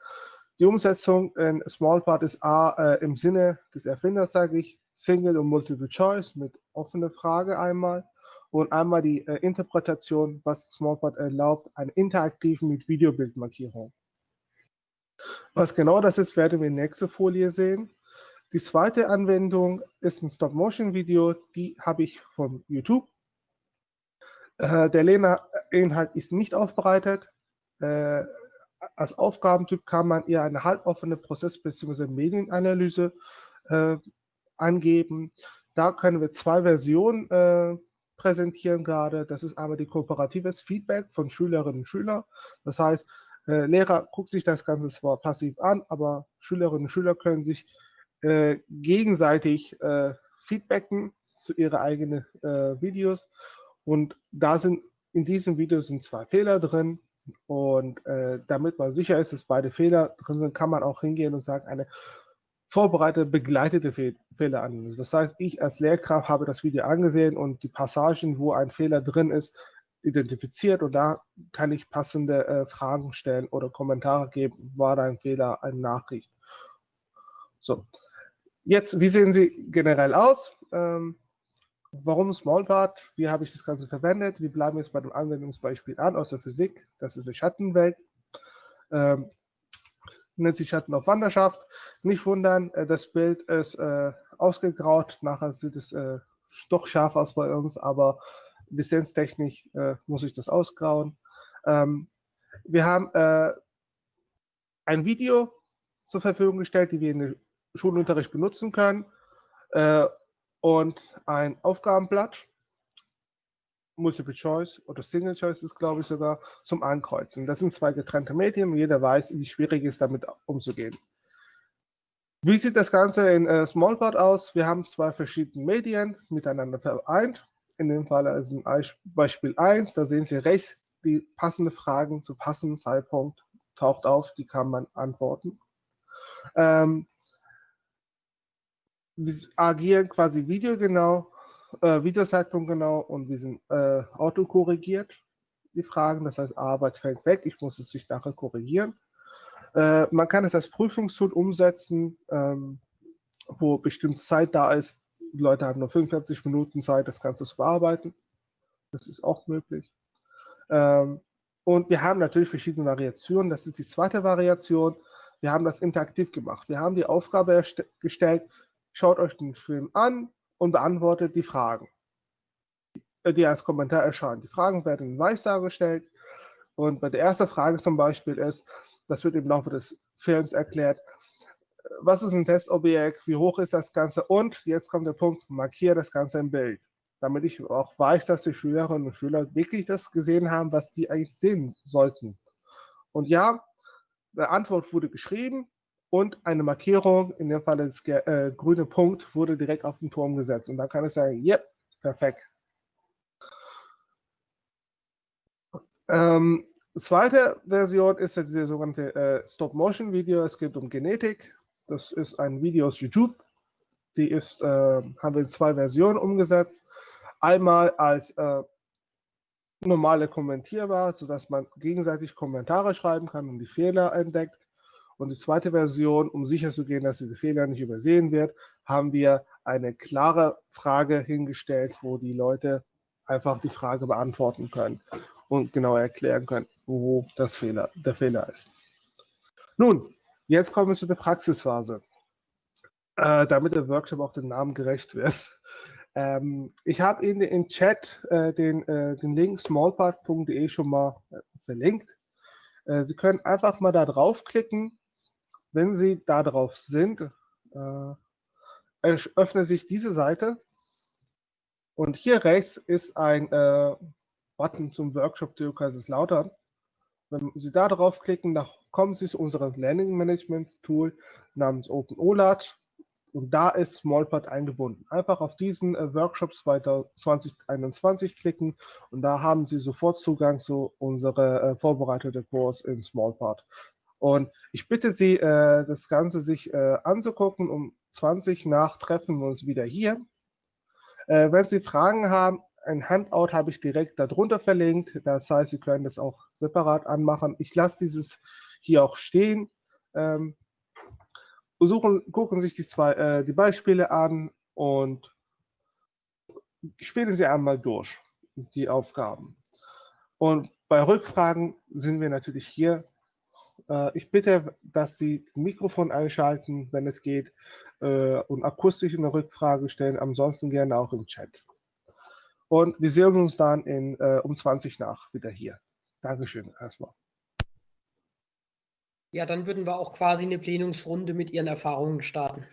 Die Umsetzung in Smallpart ist A äh, im Sinne des Erfinders, sage ich, Single und Multiple Choice mit offener Frage einmal und einmal die äh, Interpretation, was Smallpart erlaubt, eine interaktive mit Videobildmarkierung. Was genau das ist, werden wir in der nächsten Folie sehen. Die zweite Anwendung ist ein Stop-Motion-Video, die habe ich von YouTube. Äh, der Lerninhalt ist nicht aufbereitet. Äh, als Aufgabentyp kann man eher eine halboffene Prozess- bzw. Medienanalyse äh, angeben. Da können wir zwei Versionen äh, präsentieren gerade. Das ist einmal die kooperatives Feedback von Schülerinnen und Schülern. Das heißt, äh, Lehrer guckt sich das Ganze zwar passiv an, aber Schülerinnen und Schüler können sich äh, gegenseitig äh, feedbacken zu ihren eigenen äh, Videos. Und da sind in diesem Video sind zwei Fehler drin. Und äh, damit man sicher ist, dass beide Fehler drin sind, kann man auch hingehen und sagen, eine vorbereitete, begleitete Fe Fehleranalyse. Das heißt, ich als Lehrkraft habe das Video angesehen und die Passagen, wo ein Fehler drin ist, identifiziert und da kann ich passende äh, Fragen stellen oder Kommentare geben, war da ein Fehler, eine Nachricht. So, jetzt, wie sehen sie generell aus? Ähm, Warum Smallpart? Wie habe ich das Ganze verwendet? Wir bleiben jetzt bei dem Anwendungsbeispiel an aus der Physik. Das ist eine Schattenwelt. Ähm, nennt sich Schatten auf Wanderschaft. Nicht wundern, äh, das Bild ist äh, ausgegraut. Nachher sieht es äh, doch scharf aus bei uns, aber lizenztechnisch äh, muss ich das ausgrauen. Ähm, wir haben äh, ein Video zur Verfügung gestellt, die wir in den Schulunterricht benutzen können. Äh, und ein Aufgabenblatt, Multiple Choice oder Single Choice ist, glaube ich, sogar zum Ankreuzen. Das sind zwei getrennte Medien und jeder weiß, wie schwierig es ist, damit umzugehen. Wie sieht das Ganze in äh, Smallpart aus? Wir haben zwei verschiedene Medien miteinander vereint. In dem Fall ist ein Beispiel 1, da sehen Sie rechts die passende Fragen zu passenden Zeitpunkt taucht auf, die kann man antworten. Ähm, wir agieren quasi videogenau, äh, Videozeitpunkt genau und wir sind äh, autokorrigiert, die Fragen. Das heißt, Arbeit fällt weg, ich muss es sich nachher korrigieren. Äh, man kann es als Prüfungstool umsetzen, ähm, wo bestimmte Zeit da ist. Die Leute haben nur 45 Minuten Zeit, das Ganze zu bearbeiten. Das ist auch möglich. Ähm, und wir haben natürlich verschiedene Variationen. Das ist die zweite Variation. Wir haben das interaktiv gemacht. Wir haben die Aufgabe gestellt, schaut euch den Film an und beantwortet die Fragen, die als Kommentar erscheinen. Die Fragen werden in weiß dargestellt und bei der ersten Frage zum Beispiel ist, das wird im Laufe des Films erklärt, was ist ein Testobjekt, wie hoch ist das Ganze und jetzt kommt der Punkt, markiere das Ganze im Bild, damit ich auch weiß, dass die Schülerinnen und Schüler wirklich das gesehen haben, was sie eigentlich sehen sollten. Und ja, die Antwort wurde geschrieben, und eine Markierung, in dem Fall das äh, grüne Punkt, wurde direkt auf den Turm gesetzt. Und dann kann ich sagen, yep, perfekt. Ähm, zweite Version ist jetzt die sogenannte äh, Stop-Motion-Video. Es geht um Genetik. Das ist ein Video aus YouTube. Die ist, äh, haben wir in zwei Versionen umgesetzt. Einmal als äh, normale kommentierbar, sodass man gegenseitig Kommentare schreiben kann und die Fehler entdeckt. Und die zweite Version, um sicherzugehen, dass diese Fehler nicht übersehen wird, haben wir eine klare Frage hingestellt, wo die Leute einfach die Frage beantworten können und genau erklären können, wo das Fehler, der Fehler ist. Nun, jetzt kommen wir zu der Praxisphase, äh, damit der Workshop auch dem Namen gerecht wird. Ähm, ich habe Ihnen im Chat äh, den, äh, den Link smallpart.de schon mal äh, verlinkt. Äh, Sie können einfach mal da draufklicken wenn Sie da drauf sind, äh, öffnet sich diese Seite und hier rechts ist ein äh, Button zum Workshop zu Kaiserslautern. Wenn Sie da draufklicken, kommen Sie zu unserem Learning Management Tool namens OpenOLAT. Und da ist Smallpad eingebunden. Einfach auf diesen äh, Workshop 2021 klicken und da haben Sie sofort Zugang zu unserer äh, vorbereiteten Kurs in Smallpad. Und ich bitte Sie, äh, das Ganze sich äh, anzugucken. Um 20 nach treffen wir uns wieder hier. Äh, wenn Sie Fragen haben, ein Handout habe ich direkt darunter verlinkt. Das heißt, Sie können das auch separat anmachen. Ich lasse dieses hier auch stehen. Ähm, suchen, gucken sich die, zwei, die Beispiele an und spielen Sie einmal durch, die Aufgaben. Und bei Rückfragen sind wir natürlich hier. Äh, ich bitte, dass Sie Mikrofon einschalten, wenn es geht, äh, und akustisch eine Rückfrage stellen, ansonsten gerne auch im Chat. Und wir sehen uns dann in, äh, um 20 nach wieder hier. Dankeschön erstmal. Ja, dann würden wir auch quasi eine Plenumsrunde mit Ihren Erfahrungen starten.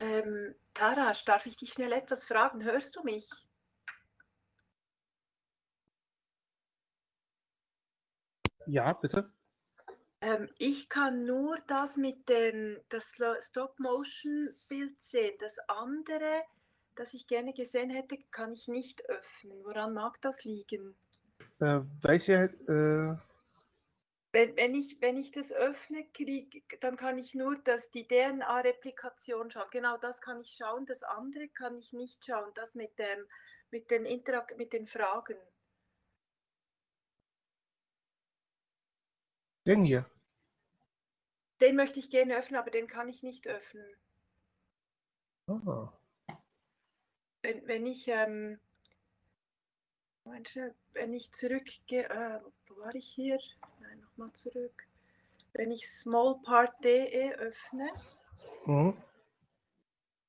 Ähm, Tarasch, darf ich dich schnell etwas fragen? Hörst du mich? Ja, bitte. Ähm, ich kann nur das mit dem das Stop-Motion-Bild sehen. Das andere, das ich gerne gesehen hätte, kann ich nicht öffnen. Woran mag das liegen? Äh, welche? Äh, Wenn, wenn, ich, wenn ich das öffne, krieg, dann kann ich nur das, die DNA-Replikation schauen. Genau das kann ich schauen. Das andere kann ich nicht schauen. Das mit, dem, mit, den, Interak mit den Fragen. Den hier. Den möchte ich gerne öffnen, aber den kann ich nicht öffnen. Ah. Wenn, wenn ich ähm, wenn ich zurückgehe, äh, wo war ich hier? Nochmal zurück. Wenn ich smallpart.de öffne, Mhm.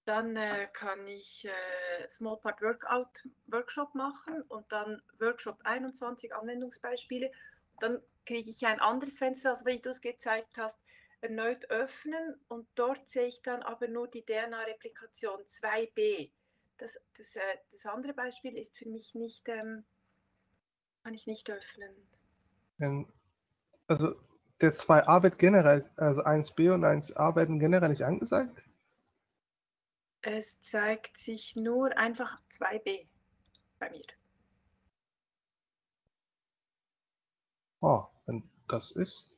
dann äh, kann ich äh, Smallpart Workout Workshop machen und dann Workshop 21 Anwendungsbeispiele. Dann kriege ich ein anderes Fenster, also wie du es gezeigt hast, erneut öffnen und dort sehe ich dann aber nur die DNA-Replikation 2b. Das, das, äh, das andere Beispiel ist für mich nicht, ähm, kann ich nicht öffnen. Wenn- Also der 2a wird generell, also 1b und 1a werden generell nicht angezeigt. Es zeigt sich nur einfach 2b bei mir. Oh, wenn das ist.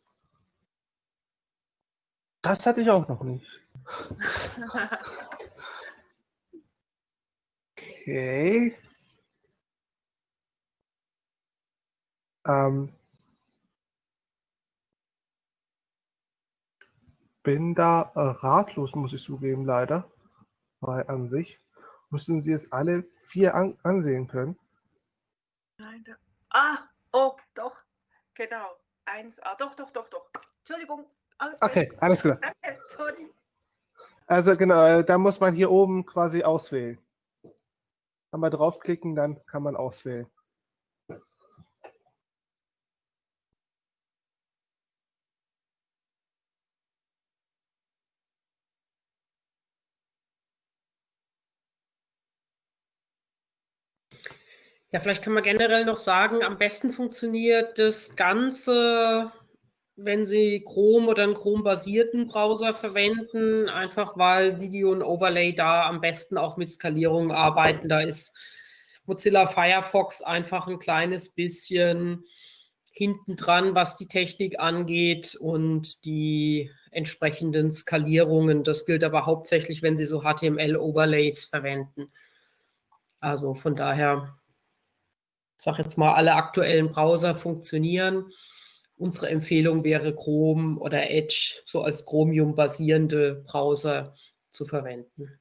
Das hatte ich auch noch nicht. Okay. Ähm, bin da äh, ratlos, muss ich zugeben, leider. Weil an sich müssten Sie es alle vier an ansehen können. Nein, da. Ah, oh, doch, genau. 1a, doch, doch, doch, doch. Entschuldigung, alles Okay, bestens. alles klar. Danke, sorry. Also genau, äh, da muss man hier oben quasi auswählen. Einmal draufklicken, dann kann man auswählen. Ja, vielleicht kann man generell noch sagen, am besten funktioniert das Ganze, wenn Sie Chrome oder einen Chrome-basierten Browser verwenden, einfach weil Video und Overlay da am besten auch mit Skalierung arbeiten. Da ist Mozilla Firefox einfach ein kleines bisschen hinten dran, was die Technik angeht und die entsprechenden Skalierungen. Das gilt aber hauptsächlich, wenn Sie so HTML-Overlays verwenden. Also von daher sage jetzt mal, alle aktuellen Browser funktionieren. Unsere Empfehlung wäre Chrome oder Edge so als Chromium basierende Browser zu verwenden.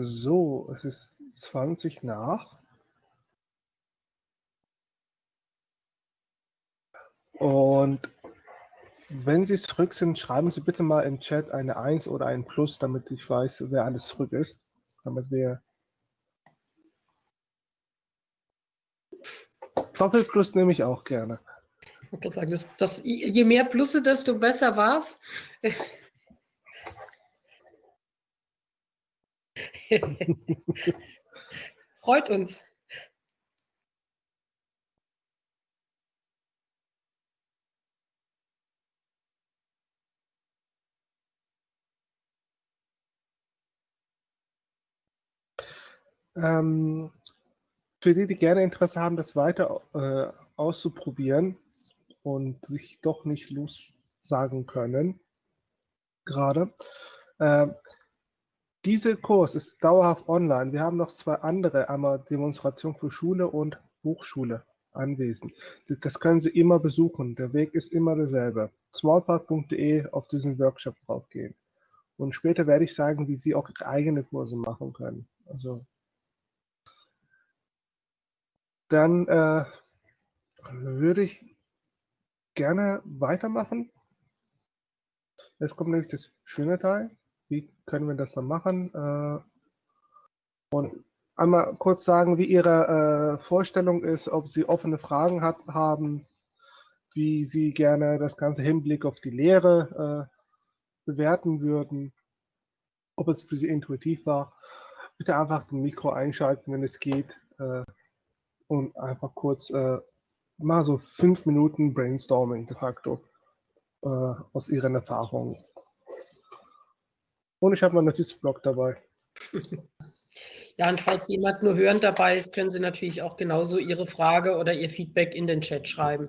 So, es ist 20 nach. Und wenn Sie zurück sind, schreiben Sie bitte mal im Chat eine 1 oder ein Plus, damit ich weiß, wer alles zurück ist. Damit wir Doppelplus nehme ich auch gerne. Ich kann sagen, das, das, je mehr Plusse, desto besser war Freut uns. Ähm, für die, die gerne Interesse haben, das weiter äh, auszuprobieren und sich doch nicht lossagen können, gerade, äh, dieser Kurs ist dauerhaft online. Wir haben noch zwei andere, einmal Demonstration für Schule und Hochschule anwesend. Das können Sie immer besuchen. Der Weg ist immer derselbe. smallpark.de auf diesen Workshop draufgehen. Und später werde ich sagen, wie Sie auch eigene Kurse machen können. Also dann äh, würde ich gerne weitermachen. Jetzt kommt nämlich das schöne Teil wie können wir das dann machen? Äh, und einmal kurz sagen, wie Ihre äh, Vorstellung ist, ob Sie offene Fragen hat, haben, wie Sie gerne das ganze Hinblick auf die Lehre äh, bewerten würden, ob es für Sie intuitiv war. Bitte einfach den Mikro einschalten, wenn es geht und einfach kurz mal so fünf Minuten Brainstorming de facto aus Ihren Erfahrungen. Und ich habe meinen Notizblock dabei. Ja, und falls jemand nur hörend dabei ist, können Sie natürlich auch genauso Ihre Frage oder Ihr Feedback in den Chat schreiben.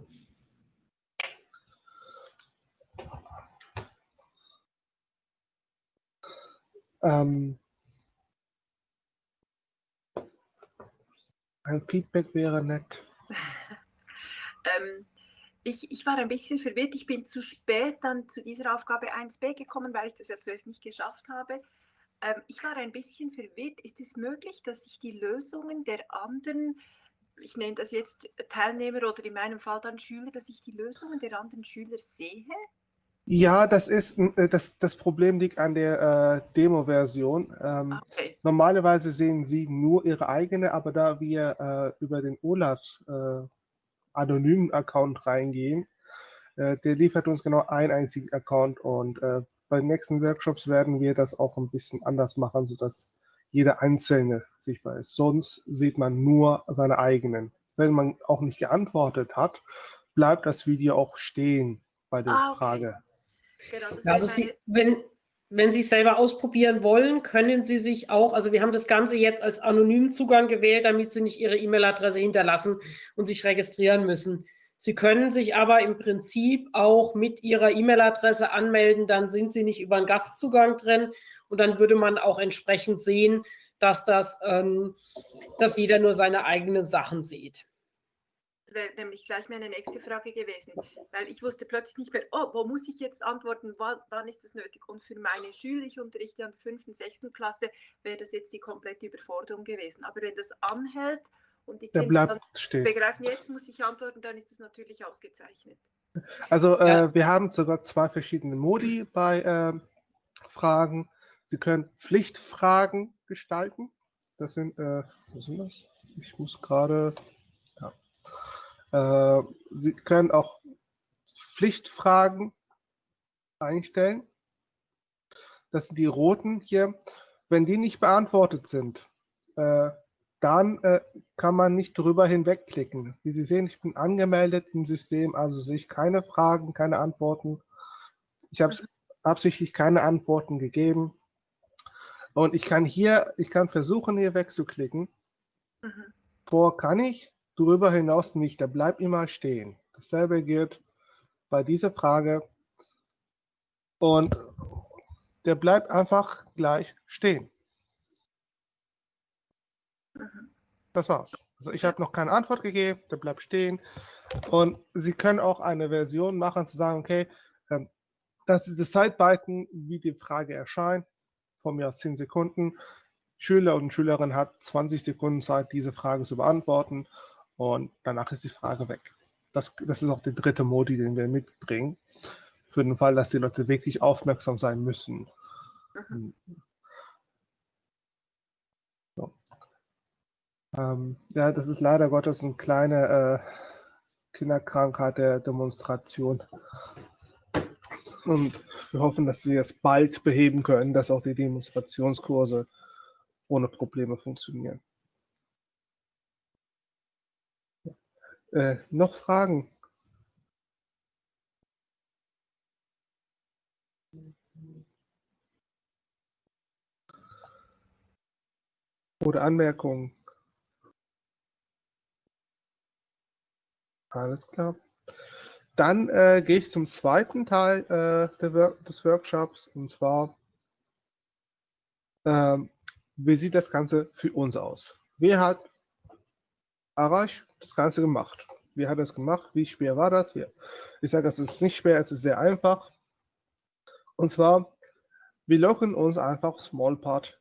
Ähm, ein Feedback wäre nett. ähm, ich, ich war ein bisschen verwirrt. Ich bin zu spät dann zu dieser Aufgabe 1b gekommen, weil ich das ja zuerst nicht geschafft habe. Ähm, ich war ein bisschen verwirrt. Ist es möglich, dass ich die Lösungen der anderen, ich nenne das jetzt Teilnehmer oder in meinem Fall dann Schüler, dass ich die Lösungen der anderen Schüler sehe? Ja, das ist äh, das, das Problem liegt an der äh, Demo-Version. Ähm, okay. Normalerweise sehen Sie nur Ihre eigene, aber da wir äh, über den OLAT äh, anonymen Account reingehen. Äh, der liefert uns genau einen einzigen Account und äh, bei den nächsten Workshops werden wir das auch ein bisschen anders machen, sodass jeder Einzelne sichtbar ist. Sonst sieht man nur seine eigenen. Wenn man auch nicht geantwortet hat, bleibt das Video auch stehen bei der ah, okay. Frage. Genau, also Sie, wenn, wenn Sie es selber ausprobieren wollen, können Sie sich auch, also wir haben das Ganze jetzt als anonymen Zugang gewählt, damit Sie nicht Ihre E-Mail-Adresse hinterlassen und sich registrieren müssen. Sie können sich aber im Prinzip auch mit Ihrer E-Mail-Adresse anmelden, dann sind Sie nicht über einen Gastzugang drin und dann würde man auch entsprechend sehen, dass das, ähm, dass jeder nur seine eigenen Sachen sieht. Wäre nämlich gleich meine nächste Frage gewesen, weil ich wusste plötzlich nicht mehr, oh, wo muss ich jetzt antworten, wann, ist das nötig? Und für meine Schüler, ich unterrichte an der fünften, sechsten Klasse, wäre das jetzt die komplette Überforderung gewesen. Aber wenn das anhält und die Der Kinder begreifen, jetzt muss ich antworten, dann ist das natürlich ausgezeichnet. Also Ja. äh, wir haben sogar zwei verschiedene Modi bei ähm, Fragen. Sie können Pflichtfragen gestalten. Das sind, äh, wo sind das? Ich muss gerade, ja. Äh, Sie können auch Pflichtfragen einstellen. Das sind die roten hier. Wenn die nicht beantwortet sind, äh, dann äh, kann man nicht drüber hinwegklicken. Wie Sie sehen, ich bin angemeldet im System, also sehe ich keine Fragen, keine Antworten. Ich habe absichtlich keine Antworten gegeben. Und ich kann hier, ich kann versuchen, hier wegzuklicken. Mhm. Vor kann ich, darüber hinaus nicht. Der bleibt immer stehen. Dasselbe gilt bei dieser Frage. Und der bleibt einfach gleich stehen. Das war's. Also ich habe noch keine Antwort gegeben, der bleibt stehen. Und Sie können auch eine Version machen, zu sagen, okay, ähm, das ist das Zeitbalken, wie die Frage erscheint, von mir aus 10 Sekunden. Schüler und Schülerin hat 20 Sekunden Zeit, diese Frage zu beantworten und danach ist die Frage weg. Das, das ist auch der dritte Modi, den wir mitbringen, für den Fall, dass die Leute wirklich aufmerksam sein müssen. Mhm. So. Ähm, ja, das ist leider Gottes eine kleine äh, Kinderkrankheit der Demonstration. Und wir hoffen, dass wir es bald beheben können, dass auch die Demonstrationskurse ohne Probleme funktionieren. Äh, noch Fragen? Oder Anmerkungen? Alles klar. Dann äh, gehe ich zum zweiten Teil äh, Work des Workshops und zwar, ähm, wie sieht das Ganze für uns aus? Wer hat Arash das Ganze gemacht? Wer hat das gemacht? Wie schwer war das? Ich sage, es ist nicht schwer, es ist sehr einfach. Und zwar, wir loggen uns einfach Smallpart.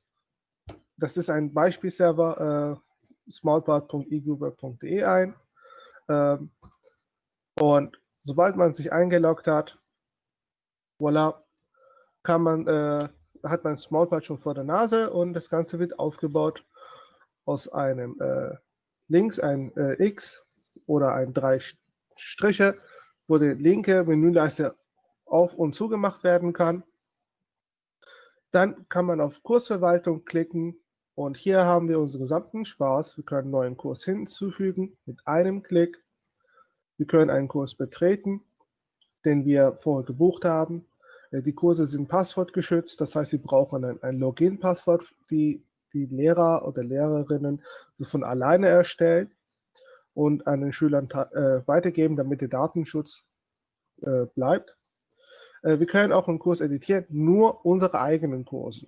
Das ist ein Beispielserver, äh, smallpart.egoogle.de ein. Ähm, und sobald man sich eingeloggt hat, voilà, kann man, äh, hat man Smallpart schon vor der Nase und das Ganze wird aufgebaut aus einem äh, links ein äh, X oder ein drei Striche, wo die linke Menüleiste auf und zugemacht werden kann. Dann kann man auf Kursverwaltung klicken und hier haben wir unseren gesamten Spaß. Wir können einen neuen Kurs hinzufügen mit einem Klick. Wir können einen Kurs betreten, den wir vorher gebucht haben. Äh, Die Kurse sind passwortgeschützt, das heißt, Sie brauchen ein, ein Login-Passwort, die die Lehrer oder Lehrerinnen von alleine erstellen und an den Schülern äh, weitergeben, damit der Datenschutz äh, bleibt. Äh, wir können auch einen Kurs editieren, nur unsere eigenen Kurse.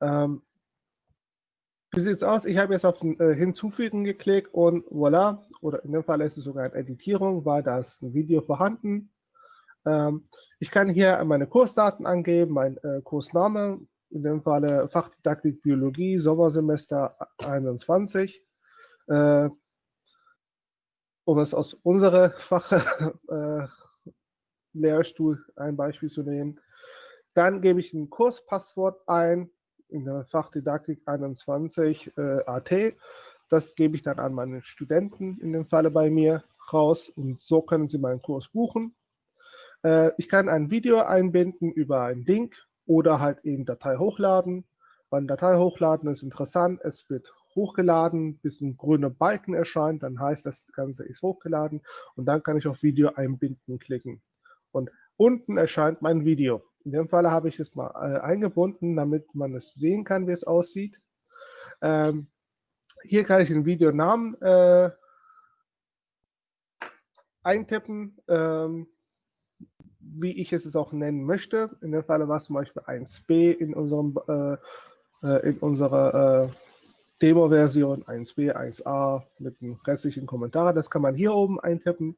Ähm, wie sieht es aus? Ich habe jetzt auf äh, Hinzufügen geklickt und voilà, oder in dem Fall ist es sogar eine Editierung, weil da ist ein Video vorhanden. Ähm, ich kann hier meine Kursdaten angeben, mein äh, Kursname, in dem Falle Fachdidaktik Biologie, Sommersemester 21. Äh, um es aus unserer Fach äh, ein Beispiel zu nehmen. Dann gebe ich ein Kurspasswort ein in der Fachdidaktik 21 äh, AT. Das gebe ich dann an meine Studenten in dem Falle bei mir raus und so können sie meinen Kurs buchen. Äh, ich kann ein Video einbinden über einen Link oder halt eben Datei hochladen. Beim Datei hochladen ist interessant, es wird hochgeladen, bis ein grüner Balken erscheint, dann heißt das, Ganze ist hochgeladen und dann kann ich auf Video einbinden klicken. Und unten erscheint mein Video. In dem Fall habe ich es mal äh, eingebunden, damit man es sehen kann, wie es aussieht. Ähm, hier kann ich den Videonamen äh, eintippen, ähm, wie ich es auch nennen möchte. In dem Fall war es zum Beispiel 1b in unserem äh, in unserer äh, Demo-Version 1b, 1a mit den restlichen Kommentaren. Das kann man hier oben eintippen.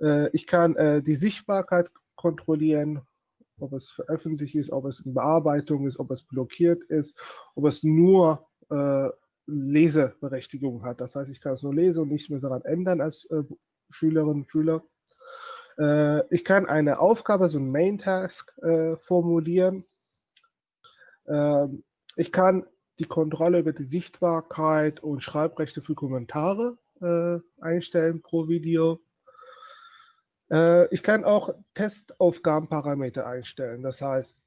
Äh, ich kann äh, die Sichtbarkeit kontrollieren, ob es veröffentlicht ist, ob es in Bearbeitung ist, ob es blockiert ist, ob es nur äh, Leseberechtigung hat. Das heißt, ich kann es nur lesen und nichts mehr daran ändern als äh, Schülerin und Schüler. Äh, ich kann eine Aufgabe, so ein Main-Task äh, formulieren. Ähm, ich kann die Kontrolle über die Sichtbarkeit und Schreibrechte für Kommentare äh, einstellen pro Video. Äh, ich kann auch Testaufgabenparameter einstellen. Das heißt,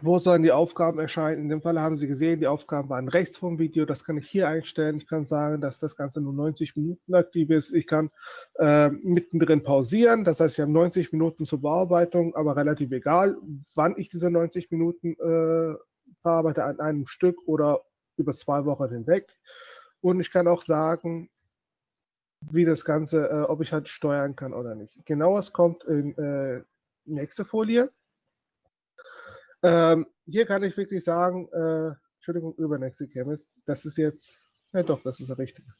wo sollen die Aufgaben erscheinen? In dem Fall haben Sie gesehen, die Aufgaben waren rechts vom Video. Das kann ich hier einstellen. Ich kann sagen, dass das Ganze nur 90 Minuten aktiv ist. Ich kann äh, mittendrin pausieren. Das heißt, ich habe 90 Minuten zur Bearbeitung, aber relativ egal, wann ich diese 90 Minuten äh, bearbeite, an einem Stück oder über zwei Wochen hinweg. Und ich kann auch sagen, wie das Ganze, äh, ob ich halt steuern kann oder nicht. Genaues kommt in äh, nächste Folie. Ähm, hier kann ich wirklich sagen, äh, Entschuldigung, übernächste Chemist, das ist jetzt, ja doch, das ist der richtige.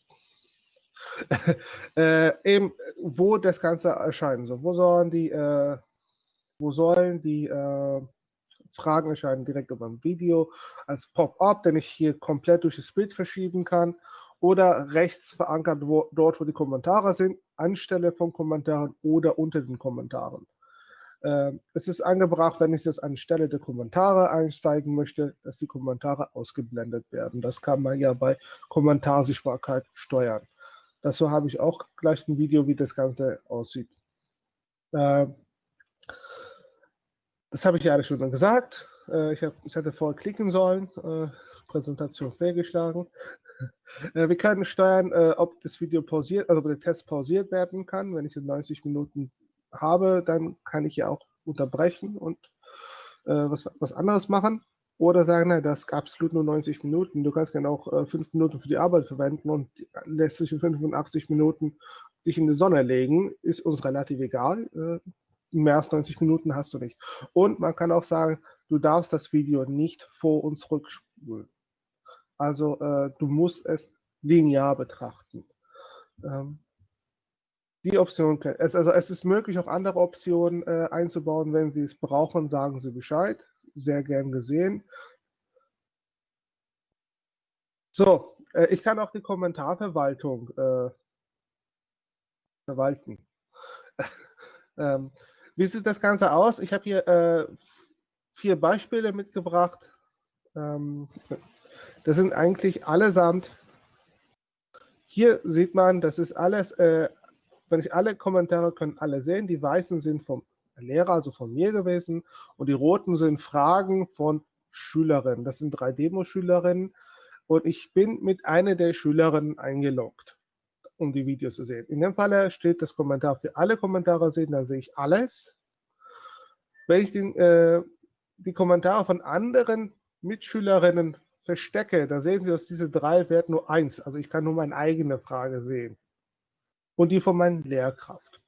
äh, eben, wo das Ganze erscheinen soll. Wo sollen die, äh, wo sollen die äh, Fragen erscheinen? Direkt über ein Video als Pop-up, den ich hier komplett durch das Bild verschieben kann oder rechts verankert wo, dort, wo die Kommentare sind, anstelle von Kommentaren oder unter den Kommentaren. Äh, es ist angebracht, wenn ich das anstelle der Kommentare einsteigen möchte, dass die Kommentare ausgeblendet werden. Das kann man ja bei Kommentarsichtbarkeit steuern. Dazu habe ich auch gleich ein Video, wie das Ganze aussieht. Äh, das habe ich ja schon gesagt. Äh, ich, hätte vorher klicken sollen. Äh, Präsentation fehlgeschlagen. Äh, wir können steuern, ob das Video pausiert, also ob der Test pausiert werden kann. Wenn ich jetzt 90 Minuten habe, dann kann ich ja auch unterbrechen und äh, was, was anderes machen. Oder sagen, nein, das gab absolut nur 90 Minuten. Du kannst gerne auch äh, 5 Minuten für die Arbeit verwenden und lässt sich in 85 Minuten sich in die Sonne legen. Ist uns relativ egal. Äh, mehr als 90 Minuten hast du nicht. Und man kann auch sagen, du darfst das Video nicht vor und zurückspulen. Also äh, du musst es linear betrachten. Ähm, die Option, es, also es ist möglich, auch andere Optionen äh, einzubauen. Wenn Sie es brauchen, sagen Sie Bescheid. Sehr gern gesehen. So, äh, ich kann auch die Kommentarverwaltung äh, verwalten. ähm, wie sieht das Ganze aus? Ich habe hier äh, vier Beispiele mitgebracht. Ähm, das sind eigentlich allesamt, hier sieht man, das ist alles, äh, wenn ich alle Kommentare können alle sehen, die weißen sind vom Lehrer, also von mir gewesen und die roten sind Fragen von Schülerinnen. Das sind drei Demo-Schülerinnen und ich bin mit einer der Schülerinnen eingeloggt, um die Videos zu sehen. In dem Fall steht das Kommentar für alle Kommentare sehen, da sehe ich alles. Wenn ich den, äh, die Kommentare von anderen Mitschülerinnen verstecke, da sehen Sie aus diesen drei Werten nur eins. Also ich kann nur meine eigene Frage sehen. Und die von meiner Lehrkraft.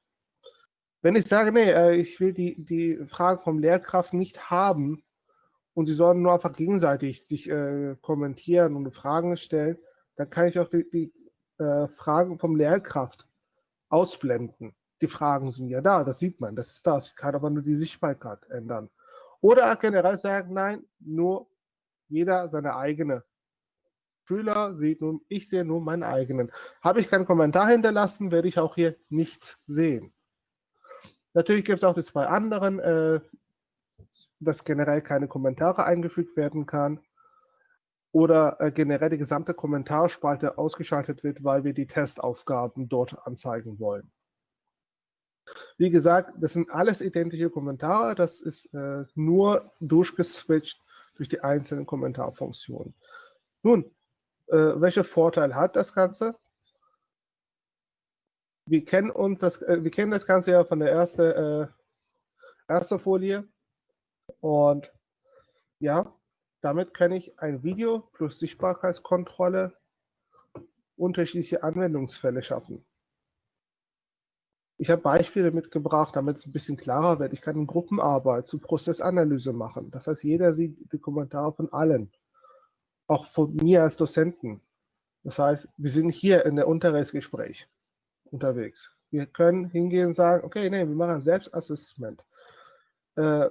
Wenn ich sage, nee, äh, ich will die, die Fragen vom Lehrkraft nicht haben und sie sollen nur einfach gegenseitig sich äh, kommentieren und Fragen stellen, dann kann ich auch die, die äh, Fragen vom Lehrkraft ausblenden. Die Fragen sind ja da, das sieht man, das ist das. Ich kann aber nur die Sichtbarkeit ändern. Oder generell sagen, nein, nur jeder seine eigene. Schüler sieht nun, ich sehe nur meinen eigenen. Habe ich keinen Kommentar hinterlassen, werde ich auch hier nichts sehen. Natürlich gibt es auch die zwei anderen, äh, dass generell keine Kommentare eingefügt werden kann oder äh, generell die gesamte Kommentarspalte ausgeschaltet wird, weil wir die Testaufgaben dort anzeigen wollen. Wie gesagt, das sind alles identische Kommentare, das ist äh, nur durchgeswitcht durch die einzelnen Kommentarfunktionen. Nun, äh, welche Vorteile hat das Ganze? Wir kennen, uns das, äh, wir kennen das Ganze ja von der ersten äh, erste Folie. Und ja, damit kann ich ein Video plus Sichtbarkeitskontrolle unterschiedliche Anwendungsfälle schaffen. Ich habe Beispiele mitgebracht, damit es ein bisschen klarer wird. Ich kann Gruppenarbeit zu Prozessanalyse machen. Das heißt, jeder sieht die Kommentare von allen, auch von mir als Dozenten. Das heißt, wir sind hier in der Unterrichtsgespräch unterwegs. Wir können hingehen und sagen, okay, nee, wir machen Selbstassessment. Äh,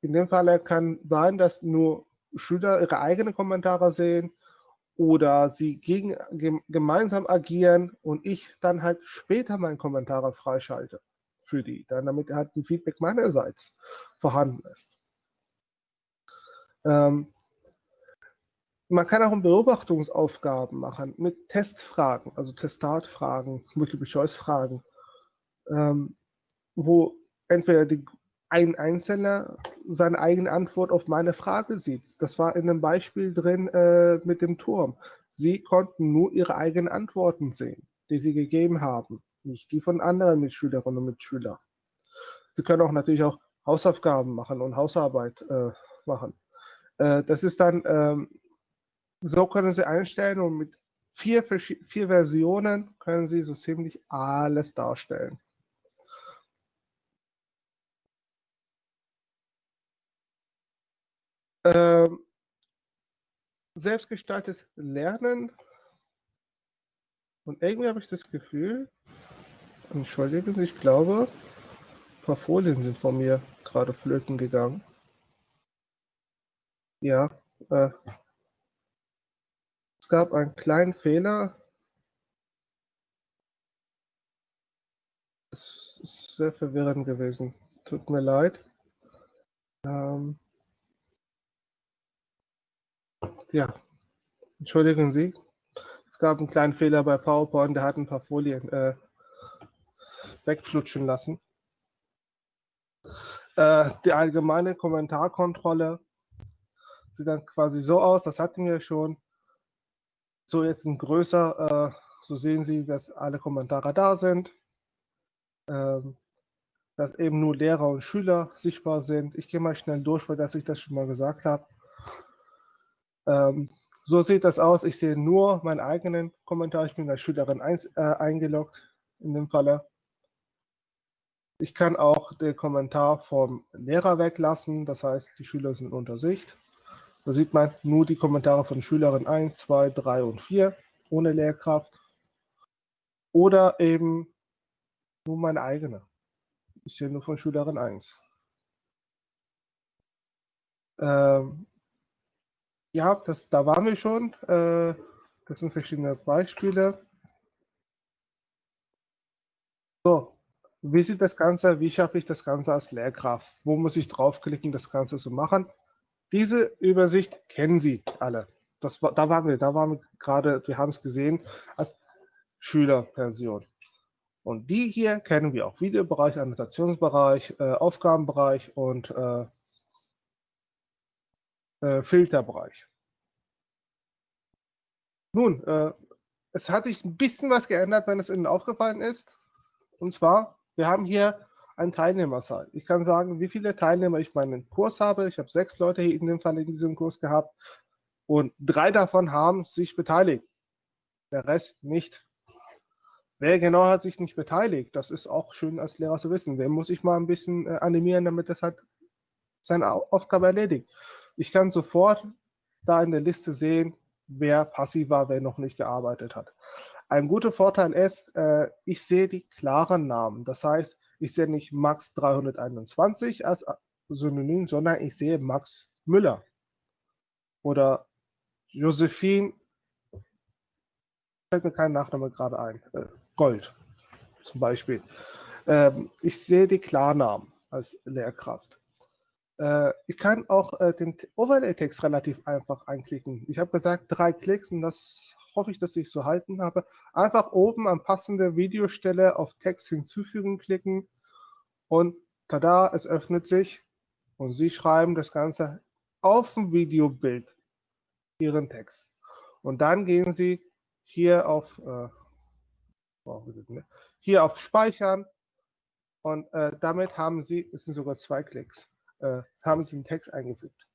in dem Fall kann sein, dass nur Schüler ihre eigenen Kommentare sehen oder sie gegen, gemeinsam agieren und ich dann halt später meine Kommentare freischalte für die, dann damit halt ein Feedback meinerseits vorhanden ist. Ähm, man kann auch Beobachtungsaufgaben machen mit Testfragen, also Testatfragen, Multiple-Choice-Fragen, ähm, wo entweder die, ein Einzelner seine eigene Antwort auf meine Frage sieht. Das war in einem Beispiel drin äh, mit dem Turm. Sie konnten nur ihre eigenen Antworten sehen, die sie gegeben haben, nicht die von anderen Mitschülerinnen und Mitschülern. Sie können auch natürlich auch Hausaufgaben machen und Hausarbeit äh, machen. Äh, das ist dann, ähm, so können Sie einstellen und mit vier, vier Versionen können Sie so ziemlich alles darstellen. Ähm, selbstgestaltetes Lernen. Und irgendwie habe ich das Gefühl, entschuldigen Sie, ich glaube, ein paar Folien sind von mir gerade flöten gegangen. Ja, äh, es gab einen kleinen Fehler. Es ist sehr verwirrend gewesen. Tut mir leid. Ähm, ja, entschuldigen Sie. Es gab einen kleinen Fehler bei PowerPoint, der hat ein paar Folien äh, wegflutschen lassen. Äh, die allgemeine Kommentarkontrolle sieht dann quasi so aus, das hatten wir schon. So jetzt ein größer, äh, so sehen Sie, dass alle Kommentare da sind. Ähm, dass eben nur Lehrer und Schüler sichtbar sind. Ich gehe mal schnell durch, weil dass ich das schon mal gesagt habe. Ähm, so sieht das aus. Ich sehe nur meinen eigenen Kommentar. Ich bin als Schülerin ein, äh, eingeloggt in dem Falle. Ich kann auch den Kommentar vom Lehrer weglassen. Das heißt, die Schüler sind unter Sicht. Da sieht man nur die Kommentare von Schülerin 1, 2, 3 und 4 ohne Lehrkraft. Oder eben nur meine eigene. Ich sehe nur von Schülerin 1. Ähm, ja, das, da waren wir schon. Äh, das sind verschiedene Beispiele. So, wie sieht das Ganze, wie schaffe ich das Ganze als Lehrkraft? Wo muss ich draufklicken, das Ganze zu machen? Diese Übersicht kennen Sie alle. Das, da waren wir, da waren wir gerade, wir haben es gesehen, als Schülerversion. Und die hier kennen wir auch. Videobereich, Annotationsbereich, äh, Aufgabenbereich und äh, äh, Filterbereich. Nun, äh, es hat sich ein bisschen was geändert, wenn es Ihnen aufgefallen ist. Und zwar, wir haben hier eine Teilnehmerzahl. Ich kann sagen, wie viele Teilnehmer ich meinen Kurs habe. Ich habe sechs Leute hier in dem Fall in diesem Kurs gehabt und drei davon haben sich beteiligt. Der Rest nicht. Wer genau hat sich nicht beteiligt? Das ist auch schön als Lehrer zu wissen. Wer muss ich mal ein bisschen äh, animieren, damit das halt seine Aufgabe erledigt. Ich kann sofort da in der Liste sehen, wer passiv war, wer noch nicht gearbeitet hat. Ein guter Vorteil ist, äh, ich sehe die klaren Namen. Das heißt, ich sehe nicht Max 321 als Synonym, sondern ich sehe Max Müller oder Josephine, fällt mir kein Nachname gerade ein, äh, Gold zum Beispiel. Ähm, ich sehe die Klarnamen als Lehrkraft. Äh, ich kann auch äh, den Overlay-Text relativ einfach einklicken. Ich habe gesagt, drei Klicks und das hoffe ich, dass ich so halten habe. Einfach oben an passende Videostelle auf Text hinzufügen klicken und tada, es öffnet sich und Sie schreiben das Ganze auf dem Videobild Ihren Text. Und dann gehen Sie hier auf, äh, hier auf Speichern und äh, damit haben Sie, es sind sogar zwei Klicks, äh, haben Sie den Text eingefügt.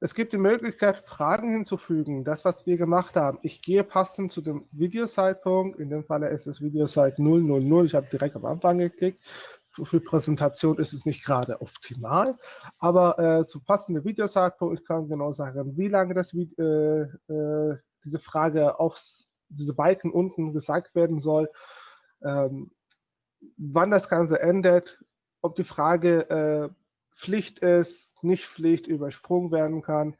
Es gibt die Möglichkeit, Fragen hinzufügen. Das, was wir gemacht haben. Ich gehe passend zu dem Videozeitpunkt. In dem Fall ist es Videozeit 000. Ich habe direkt am Anfang geklickt. Für Präsentation ist es nicht gerade optimal, aber äh, zu passende Videozeitpunkt, ich kann genau sagen, wie lange das, äh, äh, diese Frage auf diese Balken unten gesagt werden soll, ähm, wann das Ganze endet, ob die Frage äh, Pflicht ist, nicht Pflicht, übersprungen werden kann,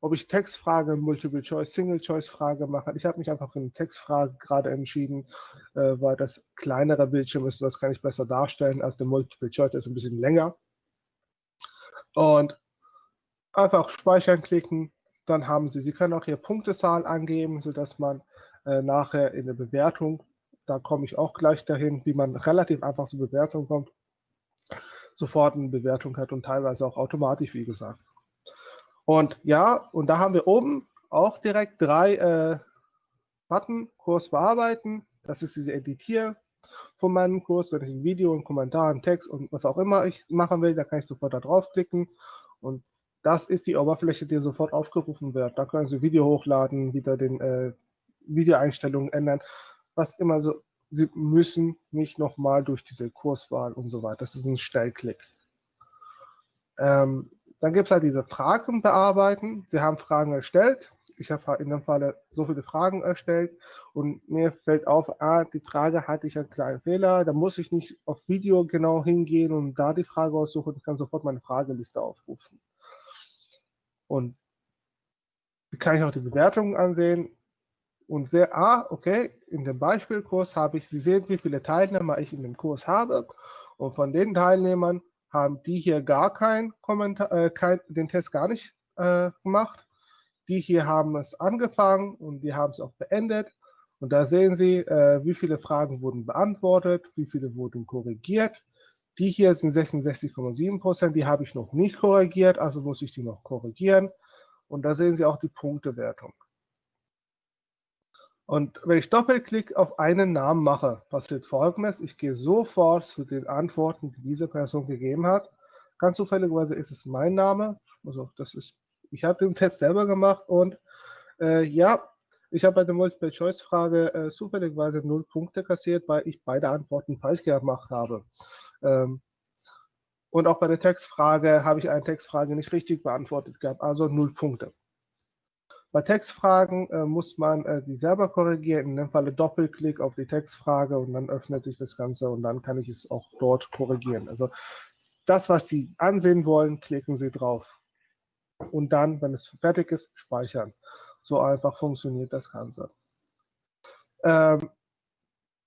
ob ich Textfrage, Multiple-Choice, Single-Choice-Frage mache. Ich habe mich einfach eine Textfrage gerade entschieden, äh, weil das kleinere Bildschirm ist das kann ich besser darstellen als der Multiple-Choice, der ist ein bisschen länger. Und einfach speichern klicken, dann haben Sie, Sie können auch Ihre Punktezahl angeben, sodass man äh, nachher in der Bewertung, da komme ich auch gleich dahin, wie man relativ einfach zur Bewertung kommt, sofort eine Bewertung hat und teilweise auch automatisch, wie gesagt. Und ja, und da haben wir oben auch direkt drei äh, Button, Kurs bearbeiten. Das ist diese Editier von meinem Kurs, wenn ich ein Video, einen Kommentar, einen Text und was auch immer ich machen will, da kann ich sofort da draufklicken und das ist die Oberfläche, die sofort aufgerufen wird. Da können Sie Video hochladen, wieder den äh, Videoeinstellungen ändern, was immer so. Sie müssen nicht nochmal durch diese Kurswahl und so weiter. Das ist ein Stellklick. Ähm, dann gibt es halt diese Fragen bearbeiten. Sie haben Fragen erstellt. Ich habe in dem Fall so viele Fragen erstellt und mir fällt auf, ah, die Frage hatte ich einen kleinen Fehler. Da muss ich nicht auf Video genau hingehen und da die Frage aussuchen. Ich kann sofort meine Frageliste aufrufen. Und kann ich auch die Bewertungen ansehen und sehe, ah, okay, in dem Beispielkurs habe ich, Sie sehen, wie viele Teilnehmer ich in dem Kurs habe. Und von den Teilnehmern haben die hier gar kein Kommentar, äh, kein, den Test gar nicht äh, gemacht. Die hier haben es angefangen und die haben es auch beendet. Und da sehen Sie, äh, wie viele Fragen wurden beantwortet, wie viele wurden korrigiert. Die hier sind 66,7 Prozent, die habe ich noch nicht korrigiert, also muss ich die noch korrigieren. Und da sehen Sie auch die Punktewertung. Und wenn ich Doppelklick auf einen Namen mache, passiert folgendes. Ich gehe sofort zu den Antworten, die diese Person gegeben hat. Ganz zufälligerweise ist es mein Name. Also das ist, ich habe den Test selber gemacht und äh, ja, ich habe bei der Multiple-Choice-Frage äh, zufälligerweise null Punkte kassiert, weil ich beide Antworten falsch gemacht habe. Ähm, und auch bei der Textfrage habe ich eine Textfrage nicht richtig beantwortet gehabt, also null Punkte. Bei Textfragen äh, muss man äh, die selber korrigieren, in dem Falle Doppelklick auf die Textfrage und dann öffnet sich das Ganze und dann kann ich es auch dort korrigieren. Also das, was Sie ansehen wollen, klicken Sie drauf. Und dann, wenn es fertig ist, speichern. So einfach funktioniert das Ganze. Ähm,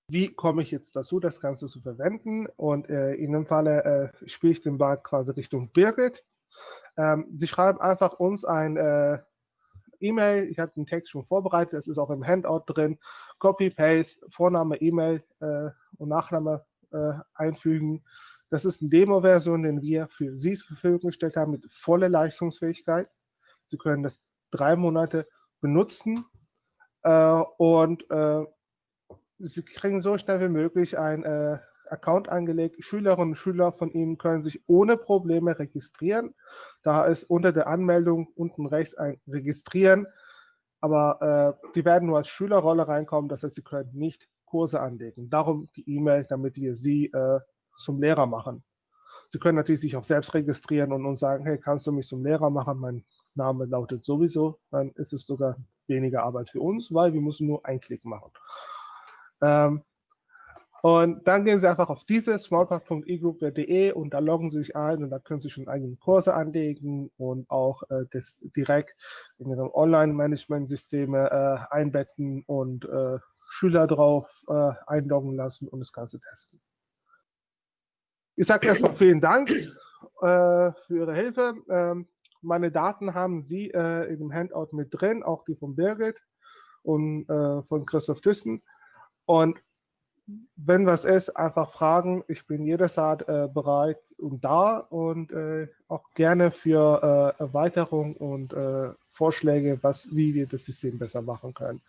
wie komme ich jetzt dazu, das Ganze zu verwenden? Und äh, in dem Falle äh, spiele ich den Ball quasi Richtung Birgit. Ähm, Sie schreiben einfach uns ein äh, E-Mail. Ich habe den Text schon vorbereitet, das ist auch im Handout drin. Copy, Paste, Vorname, E-Mail äh, und Nachname äh, einfügen. Das ist eine Demo-Version, den wir für Sie zur Verfügung gestellt haben mit voller Leistungsfähigkeit. Sie können das drei Monate benutzen äh, und äh, Sie kriegen so schnell wie möglich ein äh, Account angelegt. Schülerinnen und Schüler von Ihnen können sich ohne Probleme registrieren. Da ist unter der Anmeldung unten rechts ein Registrieren, aber äh, die werden nur als Schülerrolle reinkommen. Das heißt, Sie können nicht Kurse anlegen. Darum die E-Mail, damit wir Sie äh, zum Lehrer machen. Sie können natürlich sich auch selbst registrieren und uns sagen, hey, kannst du mich zum Lehrer machen? Mein Name lautet sowieso. Dann ist es sogar weniger Arbeit für uns, weil wir müssen nur einen Klick machen. Ähm, und dann gehen Sie einfach auf diese smallpark.egroup.de und da loggen Sie sich ein und da können Sie schon eigene Kurse anlegen und auch äh, das direkt in Ihre Online-Management-Systeme äh, einbetten und äh, Schüler drauf äh, einloggen lassen und das Ganze testen. Ich sage erstmal vielen Dank äh, für Ihre Hilfe. Ähm, meine Daten haben Sie äh, in dem Handout mit drin, auch die von Birgit und von Christoph Thyssen. Und wenn was ist, einfach fragen. Ich bin jederzeit äh, bereit und da und äh, auch gerne für äh, Erweiterung und äh, Vorschläge, was, wie wir das System besser machen können.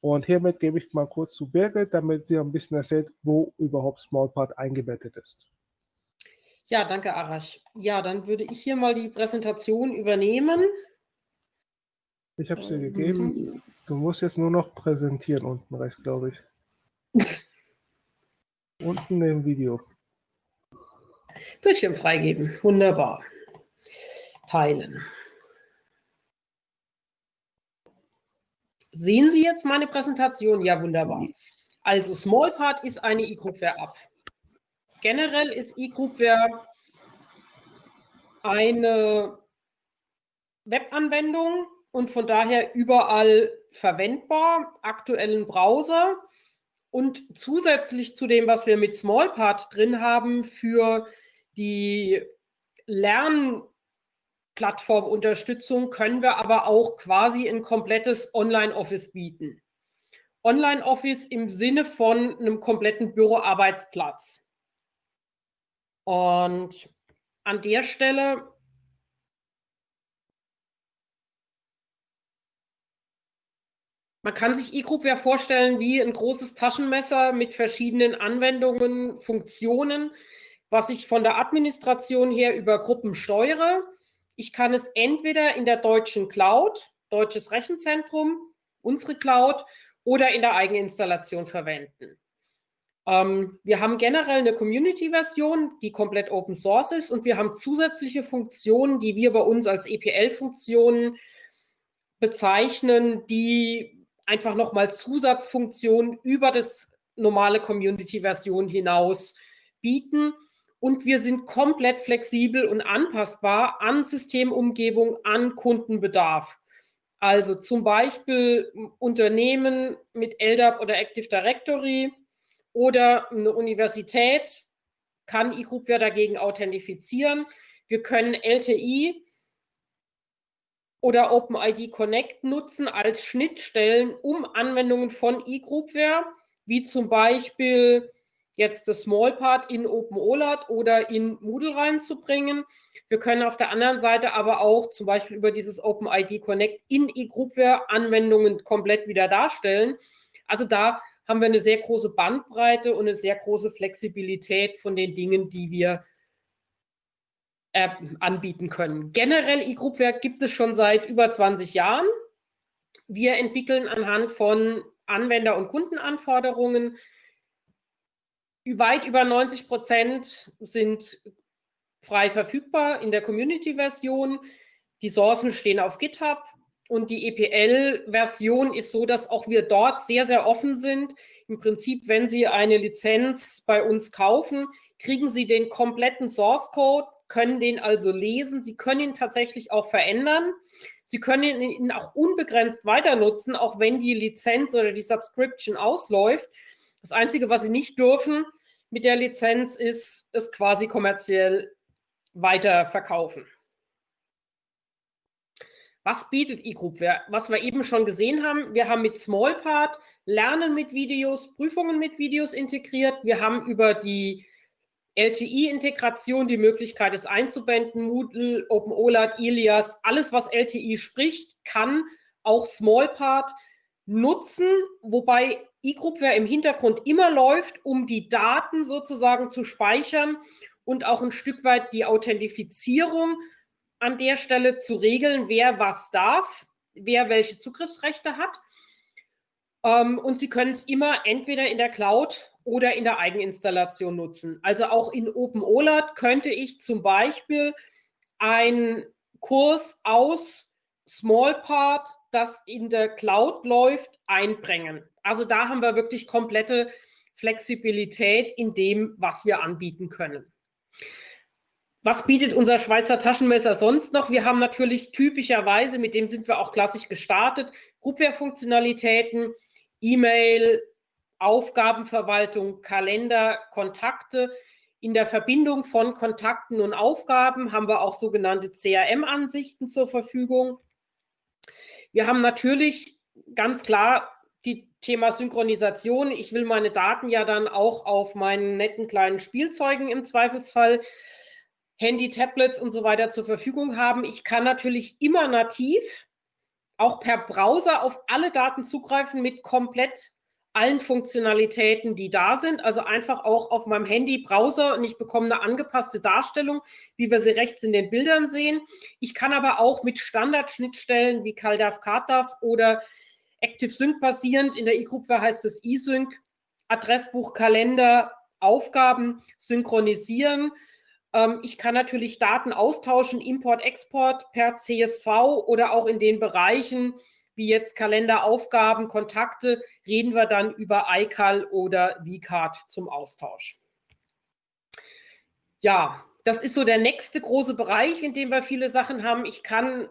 Und hiermit gebe ich mal kurz zu Birgit, damit sie ein bisschen erzählt, wo überhaupt SmallPart eingebettet ist. Ja, danke, Arash. Ja, dann würde ich hier mal die Präsentation übernehmen. Ich habe sie gegeben. Mhm. Du musst jetzt nur noch präsentieren unten rechts, glaube ich. Unten im Video. Bildschirm freigeben. Wunderbar. Teilen. Sehen Sie jetzt meine Präsentation? Ja, wunderbar. Also Smallpart ist eine E-Groupware-App. Generell ist E-Groupware eine Webanwendung und von daher überall verwendbar, aktuellen Browser und zusätzlich zu dem, was wir mit Smallpart drin haben für die Lernplattformunterstützung, können wir aber auch quasi ein komplettes Online-Office bieten. Online-Office im Sinne von einem kompletten Büroarbeitsplatz. Und an der Stelle Man kann sich eGroupware vorstellen wie ein großes Taschenmesser mit verschiedenen Anwendungen, Funktionen, was ich von der Administration her über Gruppen steuere. Ich kann es entweder in der deutschen Cloud, deutsches Rechenzentrum, unsere Cloud oder in der Eigeninstallation verwenden. Ähm, wir haben generell eine Community-Version, die komplett Open Source ist und wir haben zusätzliche Funktionen, die wir bei uns als EPL-Funktionen bezeichnen, die einfach nochmal Zusatzfunktionen über das normale Community-Version hinaus bieten. Und wir sind komplett flexibel und anpassbar an Systemumgebung, an Kundenbedarf. Also zum Beispiel Unternehmen mit LDAP oder Active Directory oder eine Universität kann eGroupware dagegen authentifizieren. Wir können LTI oder OpenID Connect nutzen als Schnittstellen, um Anwendungen von eGroupware, wie zum Beispiel jetzt das Smallpart in OpenOLAT oder in Moodle reinzubringen. Wir können auf der anderen Seite aber auch zum Beispiel über dieses OpenID Connect in eGroupware Anwendungen komplett wieder darstellen. Also da haben wir eine sehr große Bandbreite und eine sehr große Flexibilität von den Dingen, die wir äh, anbieten können. Generell eGroupwerk gibt es schon seit über 20 Jahren. Wir entwickeln anhand von Anwender- und Kundenanforderungen. Weit über 90 Prozent sind frei verfügbar in der Community-Version. Die Sourcen stehen auf GitHub und die EPL-Version ist so, dass auch wir dort sehr, sehr offen sind. Im Prinzip, wenn Sie eine Lizenz bei uns kaufen, kriegen Sie den kompletten Source Code können den also lesen. Sie können ihn tatsächlich auch verändern. Sie können ihn auch unbegrenzt weiter nutzen, auch wenn die Lizenz oder die Subscription ausläuft. Das Einzige, was Sie nicht dürfen mit der Lizenz, ist es quasi kommerziell weiter verkaufen. Was bietet eGroup? Was wir eben schon gesehen haben, wir haben mit Smallpart Lernen mit Videos, Prüfungen mit Videos integriert. Wir haben über die LTI-Integration, die Möglichkeit, es einzubinden, Moodle, OpenOLAT, Ilias, alles, was LTI spricht, kann auch Smallpart nutzen, wobei eGroupware im Hintergrund immer läuft, um die Daten sozusagen zu speichern und auch ein Stück weit die Authentifizierung an der Stelle zu regeln, wer was darf, wer welche Zugriffsrechte hat. Ähm, und Sie können es immer entweder in der Cloud oder in der Eigeninstallation nutzen. Also auch in OpenOLAT könnte ich zum Beispiel einen Kurs aus Smallpart, das in der Cloud läuft, einbringen. Also da haben wir wirklich komplette Flexibilität in dem, was wir anbieten können. Was bietet unser Schweizer Taschenmesser sonst noch? Wir haben natürlich typischerweise, mit dem sind wir auch klassisch gestartet, Groupware-Funktionalitäten, E-Mail, Aufgabenverwaltung, Kalender, Kontakte. In der Verbindung von Kontakten und Aufgaben haben wir auch sogenannte CRM-Ansichten zur Verfügung. Wir haben natürlich ganz klar die Thema Synchronisation. Ich will meine Daten ja dann auch auf meinen netten kleinen Spielzeugen im Zweifelsfall, Handy, Tablets und so weiter zur Verfügung haben. Ich kann natürlich immer nativ auch per Browser auf alle Daten zugreifen mit komplett allen Funktionalitäten, die da sind. Also einfach auch auf meinem Handy Browser und ich bekomme eine angepasste Darstellung, wie wir sie rechts in den Bildern sehen. Ich kann aber auch mit Standardschnittstellen wie CalDAV, CardDAV oder ActiveSync basierend, in der E-Gruppe heißt es eSync, Adressbuch, Kalender, Aufgaben synchronisieren. Ähm, ich kann natürlich Daten austauschen, Import, Export per CSV oder auch in den Bereichen, wie jetzt Kalender, Aufgaben, Kontakte, reden wir dann über iCal oder VCard zum Austausch. Ja, das ist so der nächste große Bereich, in dem wir viele Sachen haben. Ich kann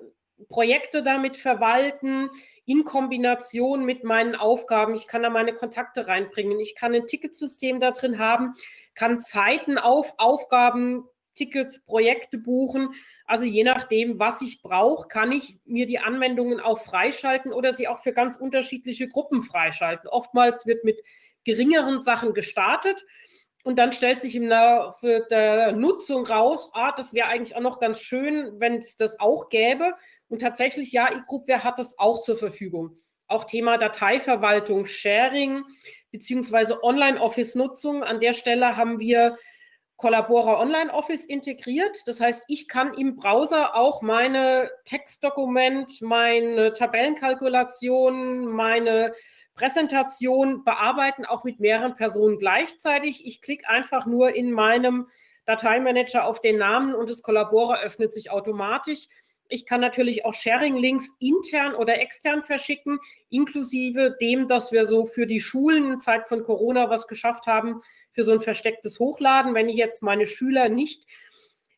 Projekte damit verwalten in Kombination mit meinen Aufgaben. Ich kann da meine Kontakte reinbringen. Ich kann ein Ticketsystem da drin haben, kann Zeiten auf Aufgaben, Tickets, Projekte buchen. Also je nachdem, was ich brauche, kann ich mir die Anwendungen auch freischalten oder sie auch für ganz unterschiedliche Gruppen freischalten. Oftmals wird mit geringeren Sachen gestartet und dann stellt sich im Laufe der Nutzung raus, ah, das wäre eigentlich auch noch ganz schön, wenn es das auch gäbe. Und tatsächlich, ja, eGroupware hat das auch zur Verfügung. Auch Thema Dateiverwaltung, Sharing beziehungsweise Online-Office-Nutzung. An der Stelle haben wir Collabora Online Office integriert. Das heißt, ich kann im Browser auch meine Textdokument, meine Tabellenkalkulation, meine Präsentation bearbeiten, auch mit mehreren Personen gleichzeitig. Ich klicke einfach nur in meinem Dateimanager auf den Namen und das Collabora öffnet sich automatisch. Ich kann natürlich auch Sharing-Links intern oder extern verschicken, inklusive dem, dass wir so für die Schulen in Zeit von Corona was geschafft haben, für so ein verstecktes Hochladen. Wenn ich jetzt meine Schüler nicht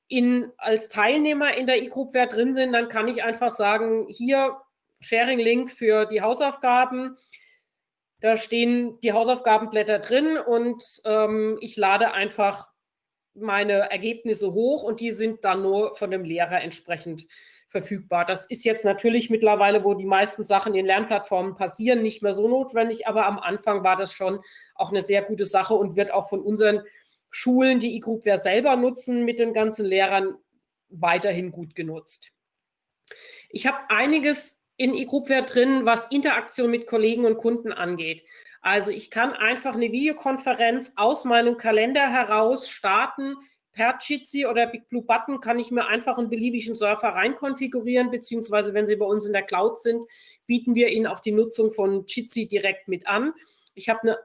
in, als Teilnehmer in der E-Groupware drin sind, dann kann ich einfach sagen, hier Sharing-Link für die Hausaufgaben. Da stehen die Hausaufgabenblätter drin und ähm, ich lade einfach meine Ergebnisse hoch und die sind dann nur von dem Lehrer entsprechend verfügbar. Das ist jetzt natürlich mittlerweile, wo die meisten Sachen in Lernplattformen passieren, nicht mehr so notwendig, aber am Anfang war das schon auch eine sehr gute Sache und wird auch von unseren Schulen, die eGroupware selber nutzen, mit den ganzen Lehrern weiterhin gut genutzt. Ich habe einiges in eGroupware drin, was Interaktion mit Kollegen und Kunden angeht. Also ich kann einfach eine Videokonferenz aus meinem Kalender heraus starten, per Jitsi oder Big Blue Button kann ich mir einfach einen beliebigen Surfer reinkonfigurieren, beziehungsweise wenn Sie bei uns in der Cloud sind, bieten wir Ihnen auch die Nutzung von Jitsi direkt mit an. Ich habe eine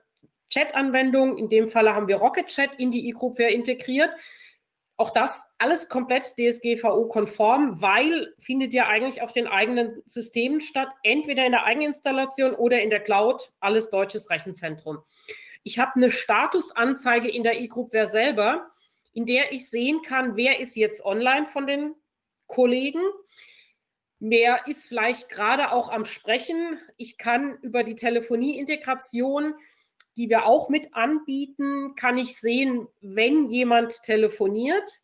Chat-Anwendung, in dem Falle haben wir Rocket Chat in die eGroupware integriert. Auch das alles komplett DSGVO-konform, weil findet ja eigentlich auf den eigenen Systemen statt, entweder in der Eigeninstallation oder in der Cloud, alles deutsches Rechenzentrum. Ich habe eine Statusanzeige in der eGroupware selber in der ich sehen kann, wer ist jetzt online von den Kollegen, wer ist vielleicht gerade auch am Sprechen. Ich kann über die Telefonieintegration, die wir auch mit anbieten, kann ich sehen, wenn jemand telefoniert.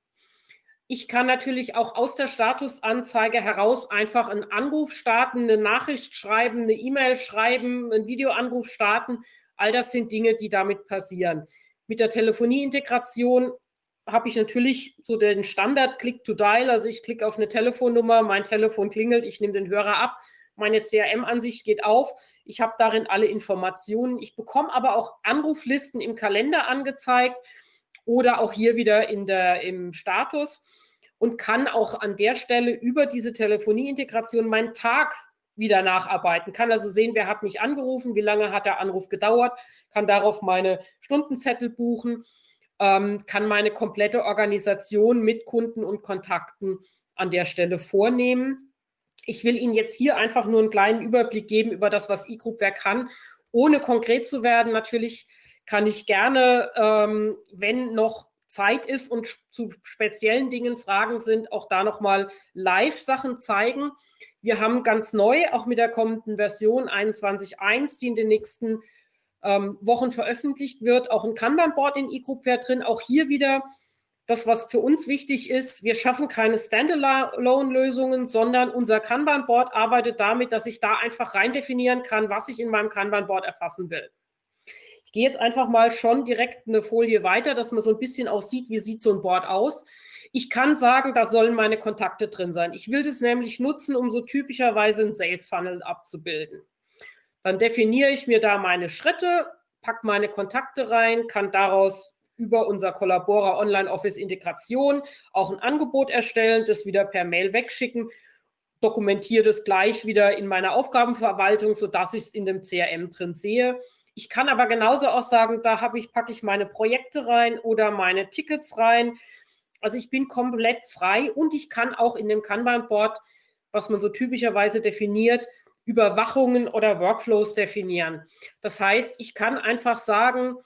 Ich kann natürlich auch aus der Statusanzeige heraus einfach einen Anruf starten, eine Nachricht schreiben, eine E-Mail schreiben, einen Videoanruf starten. All das sind Dinge, die damit passieren. Mit der Telefonieintegration habe ich natürlich so den Standard Click to Dial. Also ich klicke auf eine Telefonnummer, mein Telefon klingelt, ich nehme den Hörer ab, meine CRM-Ansicht geht auf. Ich habe darin alle Informationen. Ich bekomme aber auch Anruflisten im Kalender angezeigt oder auch hier wieder in der, im Status und kann auch an der Stelle über diese Telefonieintegration meinen Tag wieder nacharbeiten. Kann also sehen, wer hat mich angerufen, wie lange hat der Anruf gedauert, kann darauf meine Stundenzettel buchen ähm, kann meine komplette Organisation mit Kunden und Kontakten an der Stelle vornehmen. Ich will Ihnen jetzt hier einfach nur einen kleinen Überblick geben über das, was eGroupware kann, ohne konkret zu werden. Natürlich kann ich gerne, ähm, wenn noch Zeit ist und zu speziellen Dingen Fragen sind, auch da nochmal Live-Sachen zeigen. Wir haben ganz neu, auch mit der kommenden Version 21.1, die in den nächsten ähm, Wochen veröffentlicht wird, auch ein Kanban-Board in eGroupware drin. Auch hier wieder das, was für uns wichtig ist, wir schaffen keine Standalone-Lösungen, sondern unser Kanban-Board arbeitet damit, dass ich da einfach rein definieren kann, was ich in meinem Kanban-Board erfassen will. Ich gehe jetzt einfach mal schon direkt eine Folie weiter, dass man so ein bisschen auch sieht, wie sieht so ein Board aus. Ich kann sagen, da sollen meine Kontakte drin sein. Ich will das nämlich nutzen, um so typischerweise ein Sales Funnel abzubilden. Dann definiere ich mir da meine Schritte, packe meine Kontakte rein, kann daraus über unser Collabora Online Office Integration auch ein Angebot erstellen, das wieder per Mail wegschicken, dokumentiere das gleich wieder in meiner Aufgabenverwaltung, sodass ich es in dem CRM drin sehe. Ich kann aber genauso auch sagen, da habe ich, packe ich meine Projekte rein oder meine Tickets rein. Also ich bin komplett frei und ich kann auch in dem Kanban-Board, was man so typischerweise definiert, Überwachungen oder Workflows definieren. Das heißt, ich kann einfach sagen,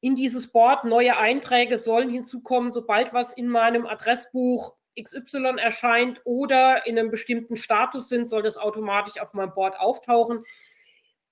in dieses Board neue Einträge sollen hinzukommen, sobald was in meinem Adressbuch XY erscheint oder in einem bestimmten Status sind, soll das automatisch auf meinem Board auftauchen.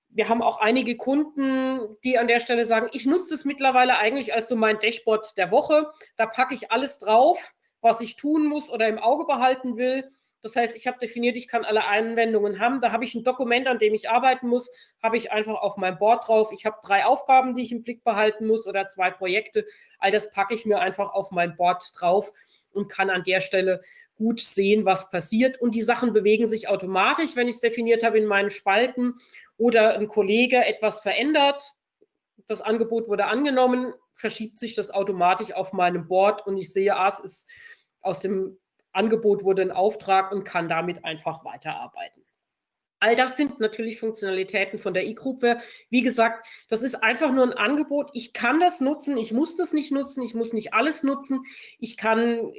Wir haben auch einige Kunden, die an der Stelle sagen, ich nutze es mittlerweile eigentlich als so mein Dashboard der Woche. Da packe ich alles drauf, was ich tun muss oder im Auge behalten will. Das heißt, ich habe definiert, ich kann alle Anwendungen haben. Da habe ich ein Dokument, an dem ich arbeiten muss, habe ich einfach auf meinem Board drauf. Ich habe drei Aufgaben, die ich im Blick behalten muss oder zwei Projekte. All das packe ich mir einfach auf mein Board drauf und kann an der Stelle gut sehen, was passiert. Und die Sachen bewegen sich automatisch, wenn ich es definiert habe in meinen Spalten oder ein Kollege etwas verändert. Das Angebot wurde angenommen, verschiebt sich das automatisch auf meinem Board und ich sehe, ah, es ist aus dem Angebot wurde ein Auftrag und kann damit einfach weiterarbeiten. All das sind natürlich Funktionalitäten von der E-Groupware. Wie gesagt, das ist einfach nur ein Angebot. Ich kann das nutzen, ich muss das nicht nutzen, ich muss nicht alles nutzen. Ich kann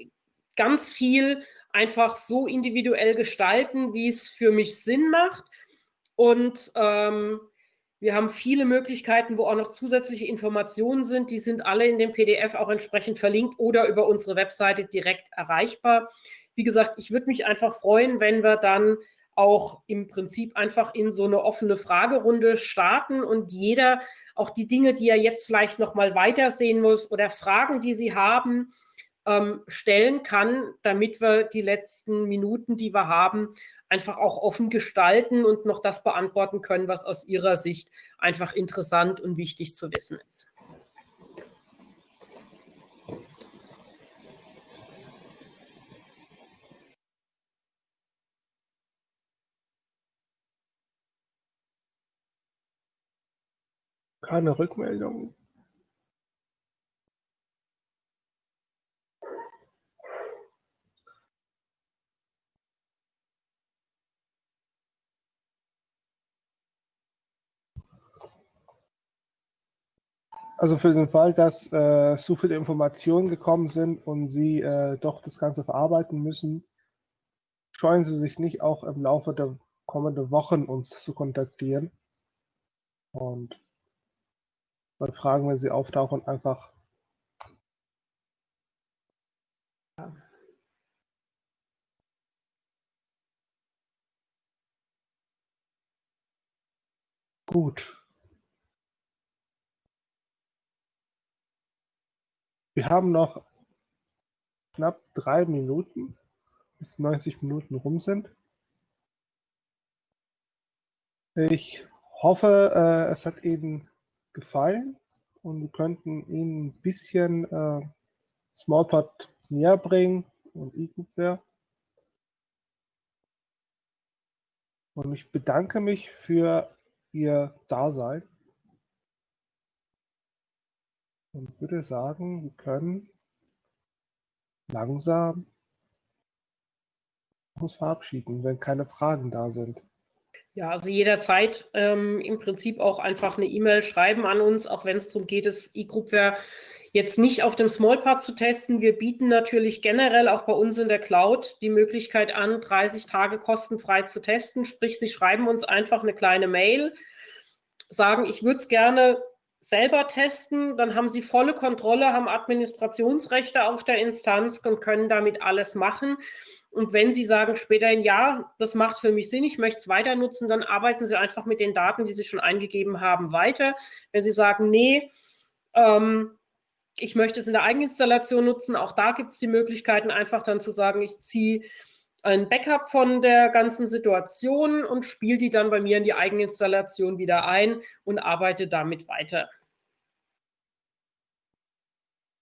ganz viel einfach so individuell gestalten, wie es für mich Sinn macht. Und ähm, wir haben viele Möglichkeiten, wo auch noch zusätzliche Informationen sind. Die sind alle in dem PDF auch entsprechend verlinkt oder über unsere Webseite direkt erreichbar. Wie gesagt, ich würde mich einfach freuen, wenn wir dann auch im Prinzip einfach in so eine offene Fragerunde starten und jeder auch die Dinge, die er jetzt vielleicht noch mal weitersehen muss oder Fragen, die Sie haben, ähm, stellen kann, damit wir die letzten Minuten, die wir haben, einfach auch offen gestalten und noch das beantworten können, was aus Ihrer Sicht einfach interessant und wichtig zu wissen ist. Keine Rückmeldung. Also für den Fall, dass äh, so viele Informationen gekommen sind und Sie äh, doch das Ganze verarbeiten müssen, scheuen Sie sich nicht auch im Laufe der kommenden Wochen uns zu kontaktieren. Und bei Fragen, wenn sie auftauchen, einfach Gut. Wir haben noch knapp drei Minuten, bis 90 Minuten rum sind. Ich hoffe, äh, es hat Ihnen gefallen und wir könnten Ihnen ein bisschen äh, Smallpot näher bringen und eGroupware. Und ich bedanke mich für Ihr Dasein. Und würde sagen, wir können langsam uns verabschieden, wenn keine Fragen da sind. Ja, also jederzeit ähm, im Prinzip auch einfach eine E-Mail schreiben an uns, auch wenn es darum geht, das E-Groupware jetzt nicht auf dem Smallpart zu testen. Wir bieten natürlich generell auch bei uns in der Cloud die Möglichkeit an, 30 Tage kostenfrei zu testen. Sprich, Sie schreiben uns einfach eine kleine Mail, sagen, ich würde es gerne selber testen, dann haben sie volle Kontrolle, haben Administrationsrechte auf der Instanz und können damit alles machen. Und wenn Sie sagen später ein Ja, das macht für mich Sinn, ich möchte es weiter nutzen, dann arbeiten Sie einfach mit den Daten, die Sie schon eingegeben haben, weiter. Wenn Sie sagen, nee, ähm, ich möchte es in der Eigeninstallation nutzen, auch da gibt es die Möglichkeiten, einfach dann zu sagen, ich ziehe ein Backup von der ganzen Situation und spiele die dann bei mir in die Eigeninstallation wieder ein und arbeite damit weiter.